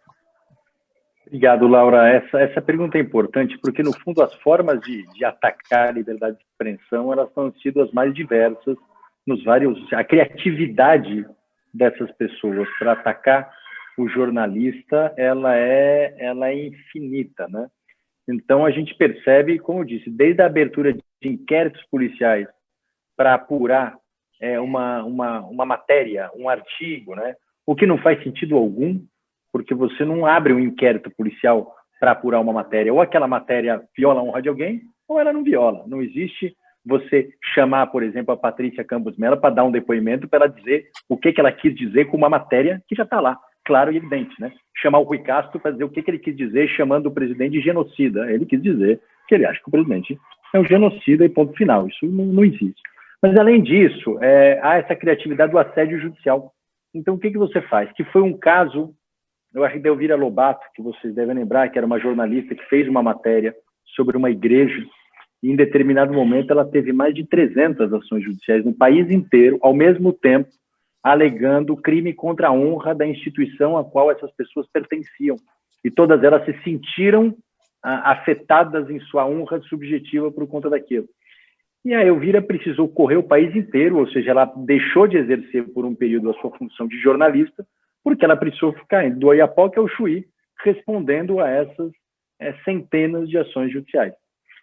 Obrigado, Laura. Essa, essa pergunta é importante porque, no fundo, as formas de, de atacar a liberdade de expressão elas estão sido as mais diversas nos vários... A criatividade dessas pessoas para atacar o jornalista ela é ela é infinita, né? Então a gente percebe, como eu disse, desde a abertura de inquéritos policiais para apurar é, uma, uma, uma matéria, um artigo, né? O que não faz sentido algum, porque você não abre um inquérito policial para apurar uma matéria. Ou aquela matéria viola a honra de alguém, ou ela não viola. Não existe você chamar, por exemplo, a Patrícia Campos Mello para dar um depoimento para ela dizer o que, que ela quis dizer com uma matéria que já está lá claro e evidente, né? Chamar o Rui Castro para dizer o que, que ele quis dizer chamando o presidente de genocida. Ele quis dizer que ele acha que o presidente é um genocida e ponto final. Isso não, não existe. Mas, além disso, é, há essa criatividade do assédio judicial. Então, o que, que você faz? Que foi um caso, eu acho que Delvira Lobato, que vocês devem lembrar, que era uma jornalista que fez uma matéria sobre uma igreja, e em determinado momento ela teve mais de 300 ações judiciais no país inteiro, ao mesmo tempo, alegando crime contra a honra da instituição a qual essas pessoas pertenciam. E todas elas se sentiram ah, afetadas em sua honra subjetiva por conta daquilo. E a Elvira precisou correr o país inteiro, ou seja, ela deixou de exercer por um período a sua função de jornalista, porque ela precisou ficar do Oiapoque ao Chuí, respondendo a essas é, centenas de ações judiciais.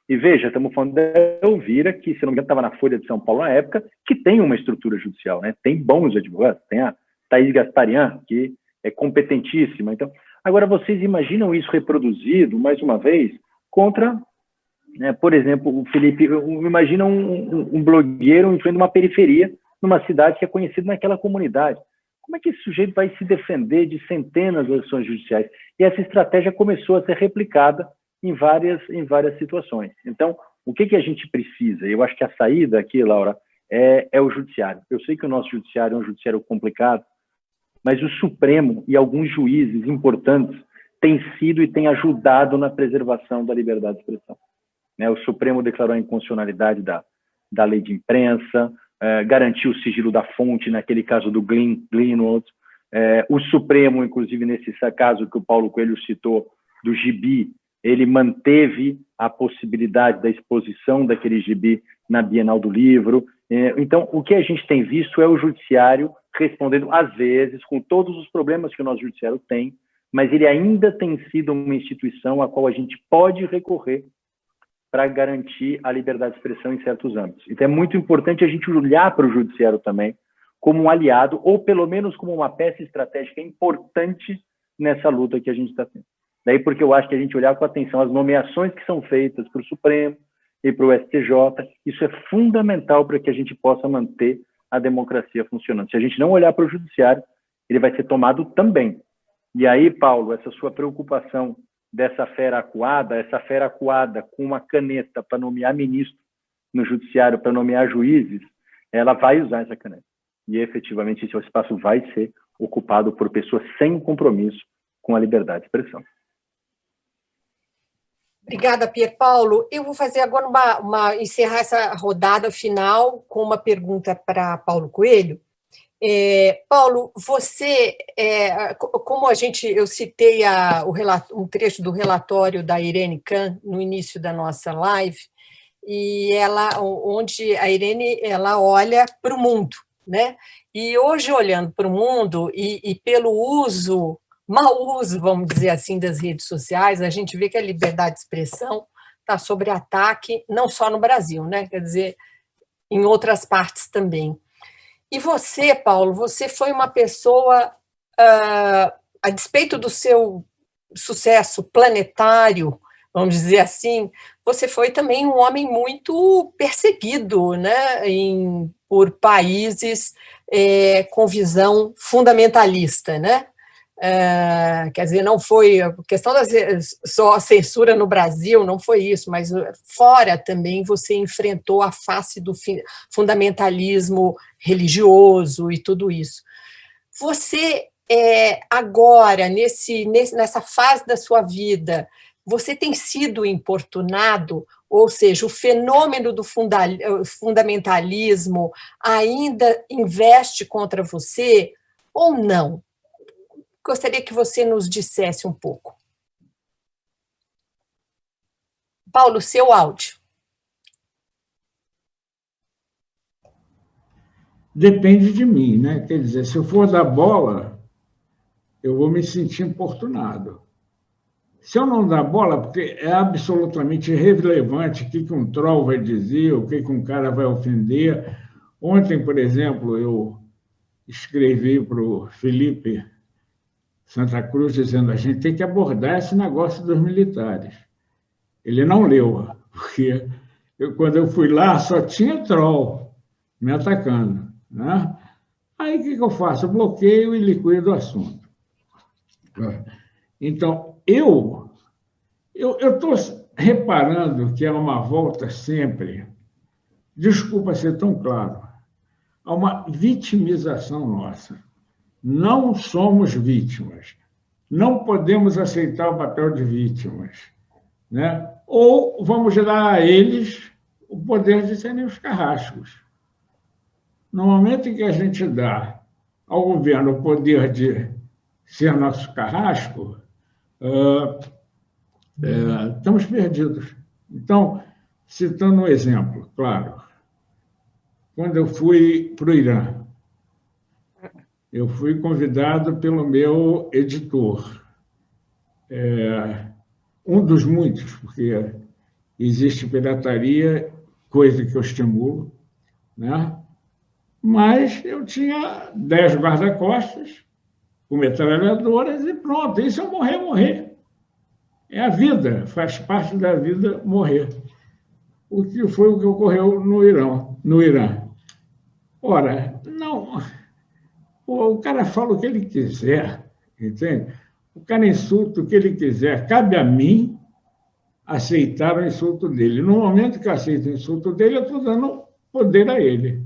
E veja, estamos falando da Elvira, que, se não me engano, estava na Folha de São Paulo na época, que tem uma estrutura judicial, né? tem bons advogados, tem a Thaís Gasparian, que é competentíssima. Então, agora, vocês imaginam isso reproduzido, mais uma vez, contra, né, por exemplo, o Felipe, imagina um, um, blogueiro influindo uma periferia, numa cidade que é conhecida naquela comunidade. Como é que esse sujeito vai se defender de centenas de ações judiciais? E essa estratégia começou a ser replicada em várias, em várias situações. Então, o que, que a gente precisa? Eu acho que a saída aqui, Laura, é, é o judiciário. Eu sei que o nosso judiciário é um judiciário complicado, mas o Supremo e alguns juízes importantes têm sido e têm ajudado na preservação da liberdade de expressão. Né? O Supremo declarou a inconstitucionalidade da, da lei de imprensa, eh, garantiu o sigilo da fonte, naquele caso do Glenn, Greenwald. Eh, o Supremo, inclusive nesse caso que o Paulo Coelho citou, do gibi, ele manteve a possibilidade da exposição daquele gibi na Bienal do Livro. É, então, o que a gente tem visto é o judiciário respondendo, às vezes, com todos os problemas que o nosso judiciário tem, mas ele ainda tem sido uma instituição a qual a gente pode recorrer para garantir a liberdade de expressão em certos âmbitos. Então, é muito importante a gente olhar para o judiciário também como um aliado, ou pelo menos como uma peça estratégica importante nessa luta que a gente está tendo. Daí porque eu acho que a gente olhar com atenção as nomeações que são feitas para o Supremo, e para o STJ. Isso é fundamental para que a gente possa manter a democracia funcionando. Se a gente não olhar para o judiciário, ele vai ser tomado também. E aí, Paulo, essa sua preocupação dessa fera acuada, essa fera acuada com uma caneta para nomear ministro no judiciário, para nomear juízes, ela vai usar essa caneta. E efetivamente esse espaço vai ser ocupado por pessoas sem compromisso com a liberdade de expressão. Obrigada, Pier Paulo. Eu vou fazer agora uma, uma encerrar essa rodada final com uma pergunta para Paulo Coelho. É, Paulo, você, é, como a gente, eu citei a, o um trecho do relatório da Irene Kahn no início da nossa live, e ela, onde a Irene, ela olha para o mundo, né? E hoje, olhando para o mundo e, e pelo uso mau uso, vamos dizer assim, das redes sociais, a gente vê que a liberdade de expressão está sob ataque, não só no Brasil, né? quer dizer, em outras partes também. E você, Paulo, você foi uma pessoa, uh, a despeito do seu sucesso planetário, vamos dizer assim, você foi também um homem muito perseguido né, em, por países é, com visão fundamentalista, né? É, quer dizer, não foi a questão da só a censura no Brasil, não foi isso, mas uh, fora também você enfrentou a face do fundamentalismo religioso e tudo isso. Você é, agora, nesse, nesse, nessa fase da sua vida, você tem sido importunado, ou seja, o fenômeno do funda fundamentalismo ainda investe contra você ou não? Gostaria que você nos dissesse um pouco. Paulo, seu áudio. Depende de mim, né? Quer dizer, se eu for dar bola, eu vou me sentir importunado. Se eu não dar bola, porque é absolutamente irrelevante o que um troll vai dizer, o que um cara vai ofender. Ontem, por exemplo, eu escrevi para o Felipe Santa Cruz dizendo a gente tem que abordar esse negócio dos militares. Ele não leu, porque eu, quando eu fui lá só tinha troll me atacando. Né? Aí o que, que eu faço? Eu bloqueio e liquido o assunto. Então, eu eu estou reparando que há uma volta sempre, desculpa ser tão claro, há uma vitimização nossa. Não somos vítimas. Não podemos aceitar o papel de vítimas. Né? Ou vamos dar a eles o poder de serem os carrascos. No momento em que a gente dá ao governo o poder de ser nosso carrasco, uh, uh, estamos perdidos. Então, citando um exemplo, claro, quando eu fui para o Irã, eu fui convidado pelo meu editor, é, um dos muitos, porque existe pirataria, coisa que eu estimulo, né? mas eu tinha dez guarda-costas com metralhadoras e pronto, se eu morrer, morrer. É a vida, faz parte da vida morrer. O que foi o que ocorreu no Irã. No Irã. Ora, o cara fala o que ele quiser, entende? O cara insulta o que ele quiser. Cabe a mim aceitar o insulto dele. No momento que eu aceito o insulto dele, eu estou dando poder a ele.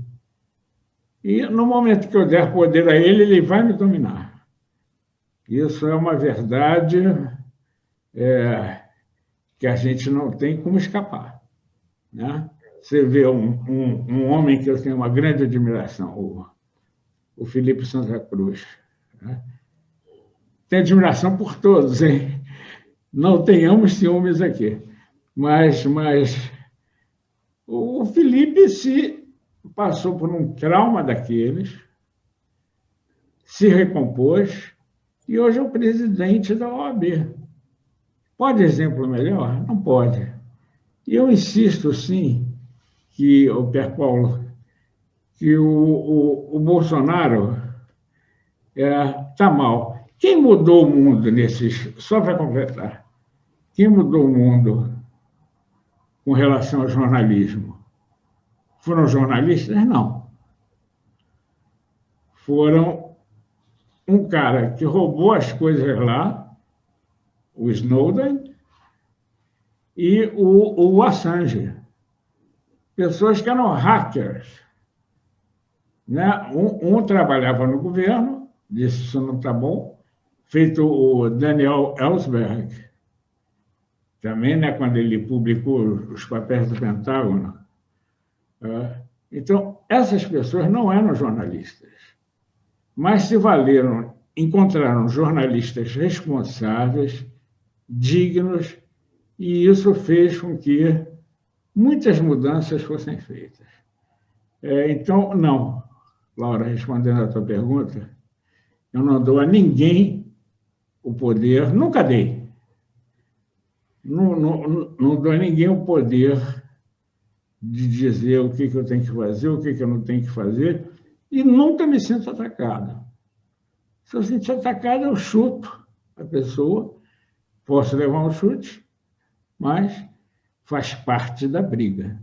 E no momento que eu der poder a ele, ele vai me dominar. Isso é uma verdade é, que a gente não tem como escapar. Né? Você vê um, um, um homem que eu tenho uma grande admiração, o o Felipe Santa Cruz. Né? Tenho admiração por todos, hein? Não tenhamos ciúmes aqui. Mas, mas o Felipe se passou por um trauma daqueles, se recompôs e hoje é o presidente da OAB. Pode exemplo melhor? Não pode. E eu insisto, sim, que o Pierre Paulo que o, o, o Bolsonaro está é, tá mal. Quem mudou o mundo nesses. Só para completar. Quem mudou o mundo com relação ao jornalismo. Foram jornalistas? Não. Foram um cara que roubou as coisas lá, o Snowden, e o, o Assange. Pessoas que eram hackers. Né? Um, um trabalhava no governo, disse isso não está bom, feito o Daniel Ellsberg, também, né, quando ele publicou os papéis do Pentágono. É, então, essas pessoas não eram jornalistas, mas se valeram, encontraram jornalistas responsáveis, dignos, e isso fez com que muitas mudanças fossem feitas. É, então, não, Laura, respondendo à tua pergunta, eu não dou a ninguém o poder, nunca dei. Não, não, não dou a ninguém o poder de dizer o que, que eu tenho que fazer, o que, que eu não tenho que fazer, e nunca me sinto atacado. Se eu sentir atacado, eu chuto a pessoa, posso levar um chute, mas faz parte da briga.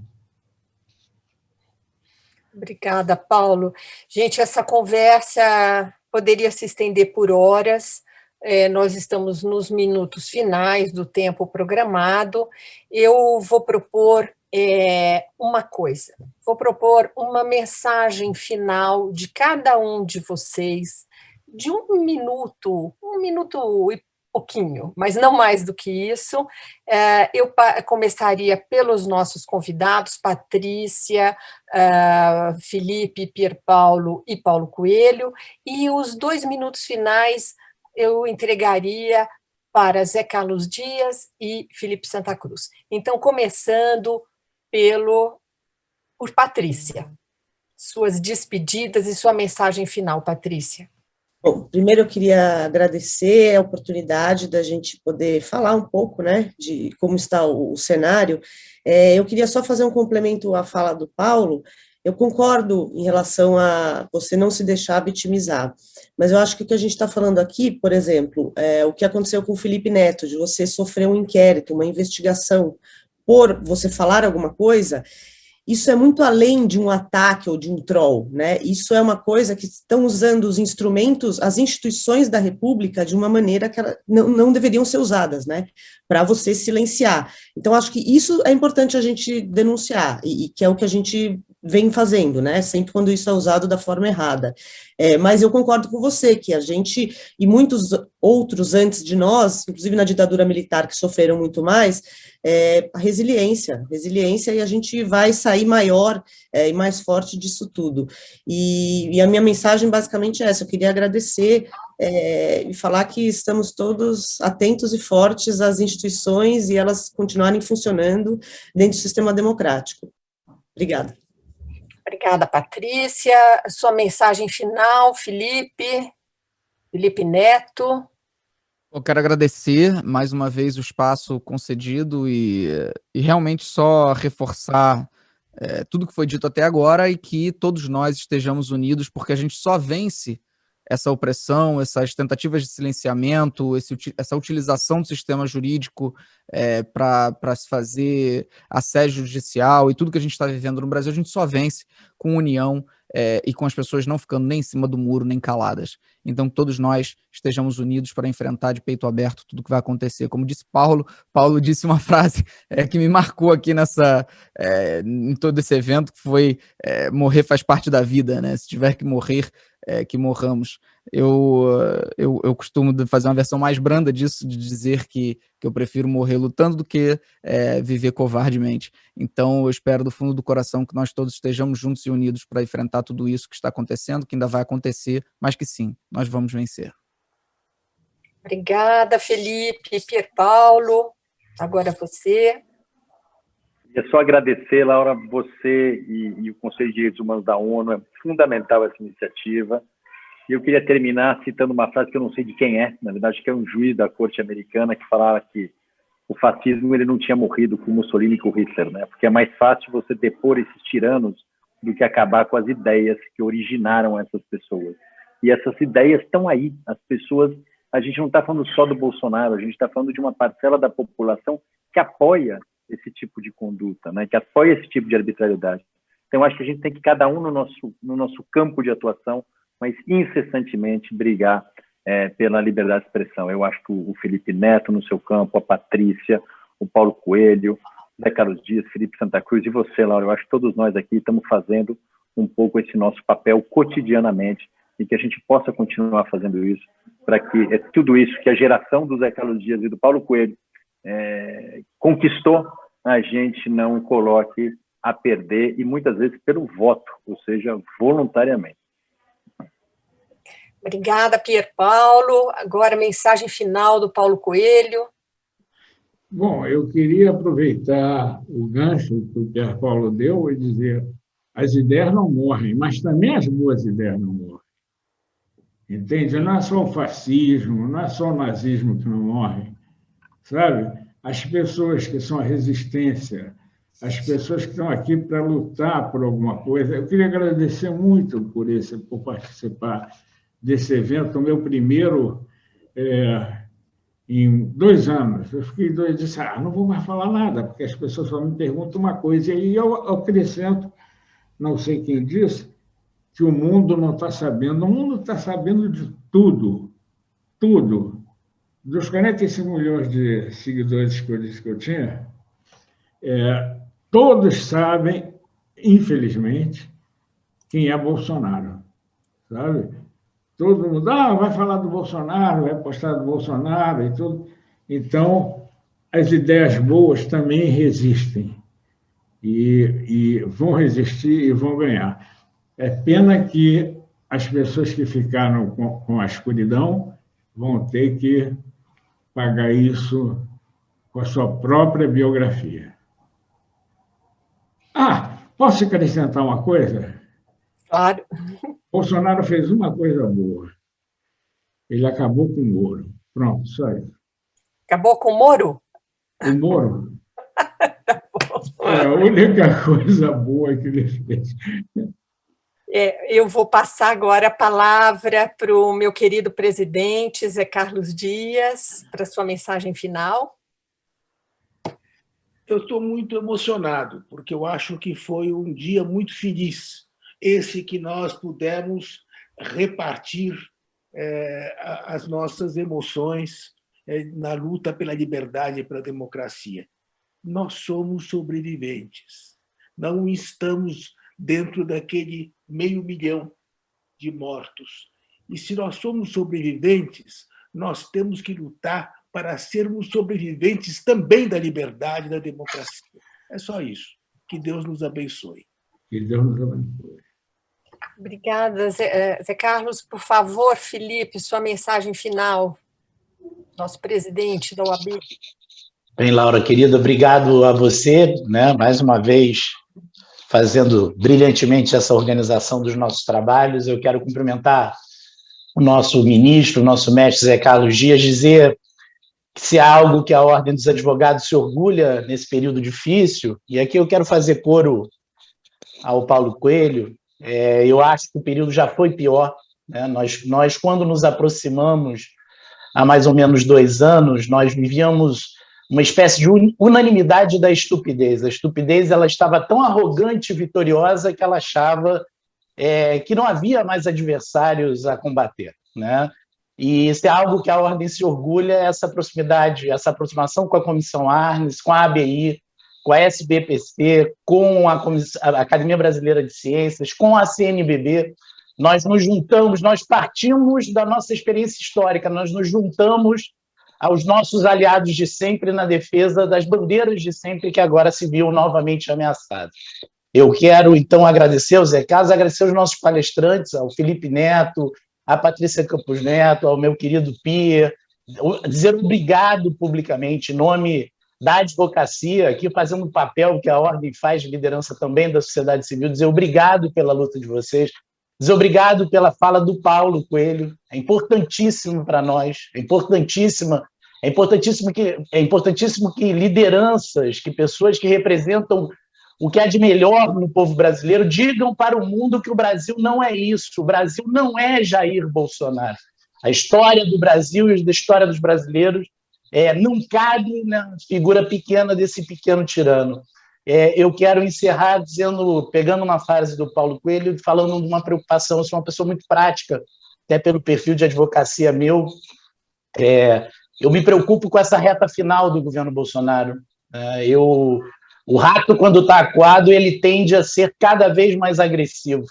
Obrigada, Paulo. Gente, essa conversa poderia se estender por horas, é, nós estamos nos minutos finais do tempo programado. Eu vou propor é, uma coisa, vou propor uma mensagem final de cada um de vocês, de um minuto, um minuto e pouquinho, mas não mais do que isso. É, eu começaria pelos nossos convidados, Patrícia, é, Felipe, Pier Paulo e Paulo Coelho, e os dois minutos finais eu entregaria para Zé Carlos Dias e Felipe Santa Cruz. Então, começando pelo por Patrícia. Suas despedidas e sua mensagem final, Patrícia. Bom, primeiro eu queria agradecer a oportunidade da gente poder falar um pouco, né, de como está o, o cenário. É, eu queria só fazer um complemento à fala do Paulo, eu concordo em relação a você não se deixar vitimizar, mas eu acho que o que a gente está falando aqui, por exemplo, é o que aconteceu com o Felipe Neto, de você sofrer um inquérito, uma investigação por você falar alguma coisa, isso é muito além de um ataque ou de um troll, né? Isso é uma coisa que estão usando os instrumentos, as instituições da República de uma maneira que não, não deveriam ser usadas, né? Para você silenciar. Então, acho que isso é importante a gente denunciar, e, e que é o que a gente vem fazendo, né? Sempre quando isso é usado da forma errada. É, mas eu concordo com você que a gente, e muitos outros antes de nós, inclusive na ditadura militar, que sofreram muito mais, é, a resiliência, resiliência, e a gente vai sair maior é, e mais forte disso tudo. E, e, a minha mensagem basicamente é essa, eu queria agradecer é, e falar que estamos todos atentos e fortes às instituições e elas continuarem funcionando dentro do sistema democrático. Obrigada. Obrigada, Patrícia. Sua mensagem final, Felipe, Felipe Neto. Eu quero agradecer mais uma vez o espaço concedido e, e realmente só reforçar é, tudo que foi dito até agora e que todos nós estejamos unidos, porque a gente só vence essa opressão, essas tentativas de silenciamento, esse, essa utilização do sistema jurídico é, para se fazer assédio judicial e tudo que a gente está vivendo no Brasil, a gente só vence com união é, e com as pessoas não ficando nem em cima do muro, nem caladas. Então, todos nós estejamos unidos para enfrentar de peito aberto tudo que vai acontecer. Como disse Paulo, Paulo disse uma frase é, que me marcou aqui nessa, é, em todo esse evento, que foi é, morrer faz parte da vida, né? Se tiver que morrer, é, que morramos. Eu, eu, eu costumo fazer uma versão mais branda disso, de dizer que, que eu prefiro morrer lutando do que é, viver covardemente. Então, eu espero do fundo do coração que nós todos estejamos juntos e unidos para enfrentar tudo isso que está acontecendo, que ainda vai acontecer, mas que sim, nós vamos vencer. Obrigada, Felipe, Pier Paulo. Agora você. É só agradecer, Laura, você e, e, o Conselho de Direitos Humanos da ONU, é fundamental essa iniciativa. E eu queria terminar citando uma frase que eu não sei de quem é, na verdade, que é um juiz da corte americana que falava que o fascismo ele não tinha morrido com Mussolini e com Hitler, né? Porque é mais fácil você depor esses tiranos do que acabar com as ideias que originaram essas pessoas. E essas ideias estão aí, as pessoas. A gente não está falando só do Bolsonaro, a gente está falando de uma parcela da população que apoia esse tipo de conduta, né, que apoia esse tipo de arbitrariedade. Então, acho que a gente tem que, cada um no nosso, no nosso campo de atuação, mas incessantemente brigar é, pela liberdade de expressão. Eu acho que o Felipe Neto no seu campo, a Patrícia, o Paulo Coelho, Zé Carlos Dias, Felipe Santa Cruz e você, Laura, eu acho que todos nós aqui estamos fazendo um pouco esse nosso papel cotidianamente e que a gente possa continuar fazendo isso para que é tudo isso que a geração do Zé Carlos Dias e do Paulo Coelho é, conquistou, a gente não coloque a perder e muitas vezes pelo voto, ou seja, voluntariamente. Obrigada, Pier Paulo. Agora, mensagem final do Paulo Coelho. Bom, eu queria aproveitar o gancho que o Pier Paulo deu e dizer as ideias não morrem, mas também as boas ideias não morrem. Entende? Não é só o fascismo, não é só o nazismo que não morre, sabe? As pessoas que são a resistência, as pessoas que estão aqui para lutar por alguma coisa. Eu queria agradecer muito por esse, por participar desse evento, o meu primeiro é, em dois anos. Eu fiquei dois, disse, ah, não vou mais falar nada, porque as pessoas só me perguntam uma coisa, e aí eu acrescento, não sei quem disse, que o mundo não está sabendo. O mundo está sabendo de tudo, tudo. Dos 45 milhões de seguidores que eu disse que eu tinha, é, todos sabem, infelizmente, quem é Bolsonaro, sabe? Todo mundo, ah, vai falar do Bolsonaro, vai postar do Bolsonaro e tudo. Então, as ideias boas também resistem. E, e vão resistir e vão ganhar. É pena que as pessoas que ficaram com, com a escuridão vão ter que pagar isso com a sua própria biografia. Ah, posso acrescentar uma coisa? Claro. Bolsonaro fez uma coisa boa. Ele acabou com o Moro. Pronto, só isso. Acabou com o Moro? O Moro. tá é a única coisa boa que ele fez. É, eu vou passar agora a palavra para o meu querido presidente, Zé Carlos Dias, para sua mensagem final. Eu estou muito emocionado, porque eu acho que foi um dia muito feliz, esse que nós pudemos repartir é, as nossas emoções é, na luta pela liberdade e pela democracia. Nós somos sobreviventes, não estamos dentro daquele meio milhão de mortos. E se nós somos sobreviventes, nós temos que lutar para sermos sobreviventes também da liberdade e da democracia. É só isso. Que Deus nos abençoe. Que Deus nos abençoe. Obrigada, Zé, Zé Carlos. Por favor, Felipe, sua mensagem final. Nosso presidente da OAB. Bem, Laura, querida, obrigado a você, né, mais uma vez, fazendo brilhantemente essa organização dos nossos trabalhos. Eu quero cumprimentar o nosso ministro, o nosso mestre Zé Carlos Dias, dizer que se há algo que a Ordem dos Advogados se orgulha nesse período difícil, e aqui eu quero fazer coro ao Paulo Coelho, é, eu acho que o período já foi pior. Né? Nós, nós, quando nos aproximamos, há mais ou menos dois anos, nós vivíamos uma espécie de unanimidade da estupidez. A estupidez ela estava tão arrogante e vitoriosa que ela achava é, que não havia mais adversários a combater. Né? E isso é algo que a Ordem se orgulha, essa proximidade, essa aproximação com a Comissão Arnes, com a ABI, com a SBPC, com a, a Academia Brasileira de Ciências, com a CNBB, nós nos juntamos, nós partimos da nossa experiência histórica, nós nos juntamos aos nossos aliados de sempre na defesa das bandeiras de sempre que agora se viu novamente ameaçadas. Eu quero, então, agradecer ao Zé Carlos, agradecer aos nossos palestrantes, ao Felipe Neto, à Patrícia Campos Neto, ao meu querido Pia, dizer obrigado publicamente, em nome da advocacia, aqui fazendo um papel que a Ordem faz de liderança também da sociedade civil, dizer obrigado pela luta de vocês, obrigado pela fala do Paulo Coelho, é importantíssimo para nós, é importantíssima, é importantíssimo que é importantíssimo que lideranças, que pessoas que representam o que há de melhor no povo brasileiro digam para o mundo que o Brasil não é isso, o Brasil não é Jair Bolsonaro. A história do Brasil e a história dos brasileiros é, não cabe na figura pequena desse pequeno tirano. É, eu quero encerrar dizendo, pegando uma frase do Paulo Coelho, falando de uma preocupação. Eu sou uma pessoa muito prática, até pelo perfil de advocacia meu. É, eu me preocupo com essa reta final do governo Bolsonaro. É, eu, o rato, quando está acuado, ele tende a ser cada vez mais agressivo.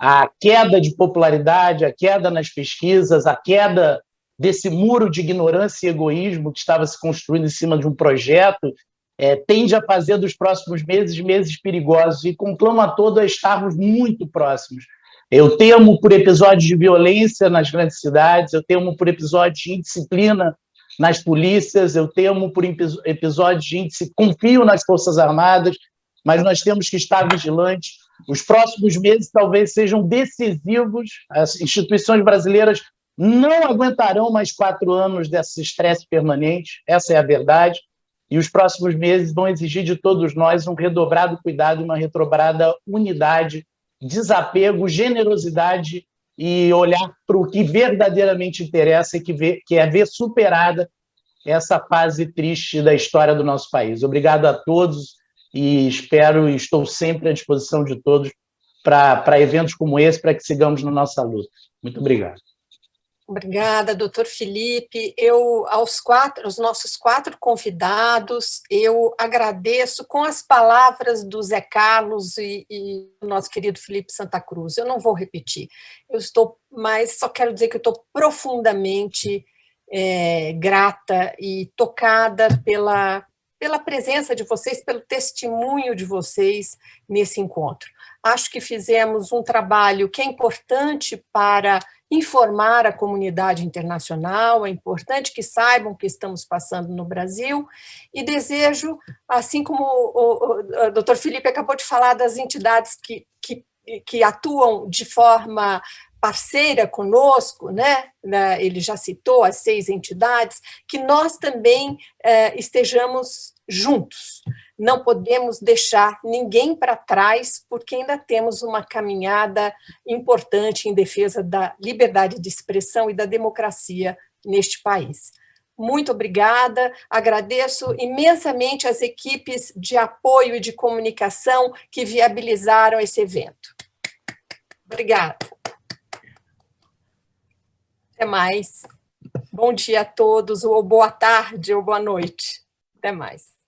A queda de popularidade, a queda nas pesquisas, a queda desse muro de ignorância e egoísmo que estava se construindo em cima de um projeto é, tende a fazer dos próximos meses meses perigosos e conclama a todos a estarmos muito próximos. Eu temo por episódios de violência nas grandes cidades, eu temo por episódios de indisciplina nas polícias, eu temo por episódios de índice, confio nas Forças Armadas, mas nós temos que estar vigilantes. Os próximos meses talvez sejam decisivos, as instituições brasileiras não aguentarão mais quatro anos desse estresse permanente, essa é a verdade. E os próximos meses vão exigir de todos nós um redobrado cuidado, uma redobrada unidade, desapego, generosidade e olhar para o que verdadeiramente interessa e que, vê, que é ver superada essa fase triste da história do nosso país. Obrigado a todos e espero e estou sempre à disposição de todos para eventos como esse, para que sigamos na nossa luta. Muito obrigado. Obrigada, doutor Felipe. Eu, aos quatro, os nossos quatro convidados, eu agradeço com as palavras do Zé Carlos e, e do nosso querido Felipe Santa Cruz. Eu não vou repetir. Eu estou, mas só quero dizer que eu estou profundamente é, grata e tocada pela, pela presença de vocês, pelo testemunho de vocês nesse encontro. Acho que fizemos um trabalho que é importante para informar a comunidade internacional, é importante que saibam o que estamos passando no Brasil, e desejo, assim como o, o, o doutor Felipe acabou de falar das entidades que, que, que atuam de forma parceira conosco, né? né ele já citou as seis entidades, que nós também eh, estejamos juntos. Não podemos deixar ninguém para trás, porque ainda temos uma caminhada importante em defesa da liberdade de expressão e da democracia neste país. Muito obrigada, agradeço imensamente as equipes de apoio e de comunicação que viabilizaram esse evento. Obrigada. Até mais. Bom dia a todos, ou boa tarde, ou boa noite. Até mais.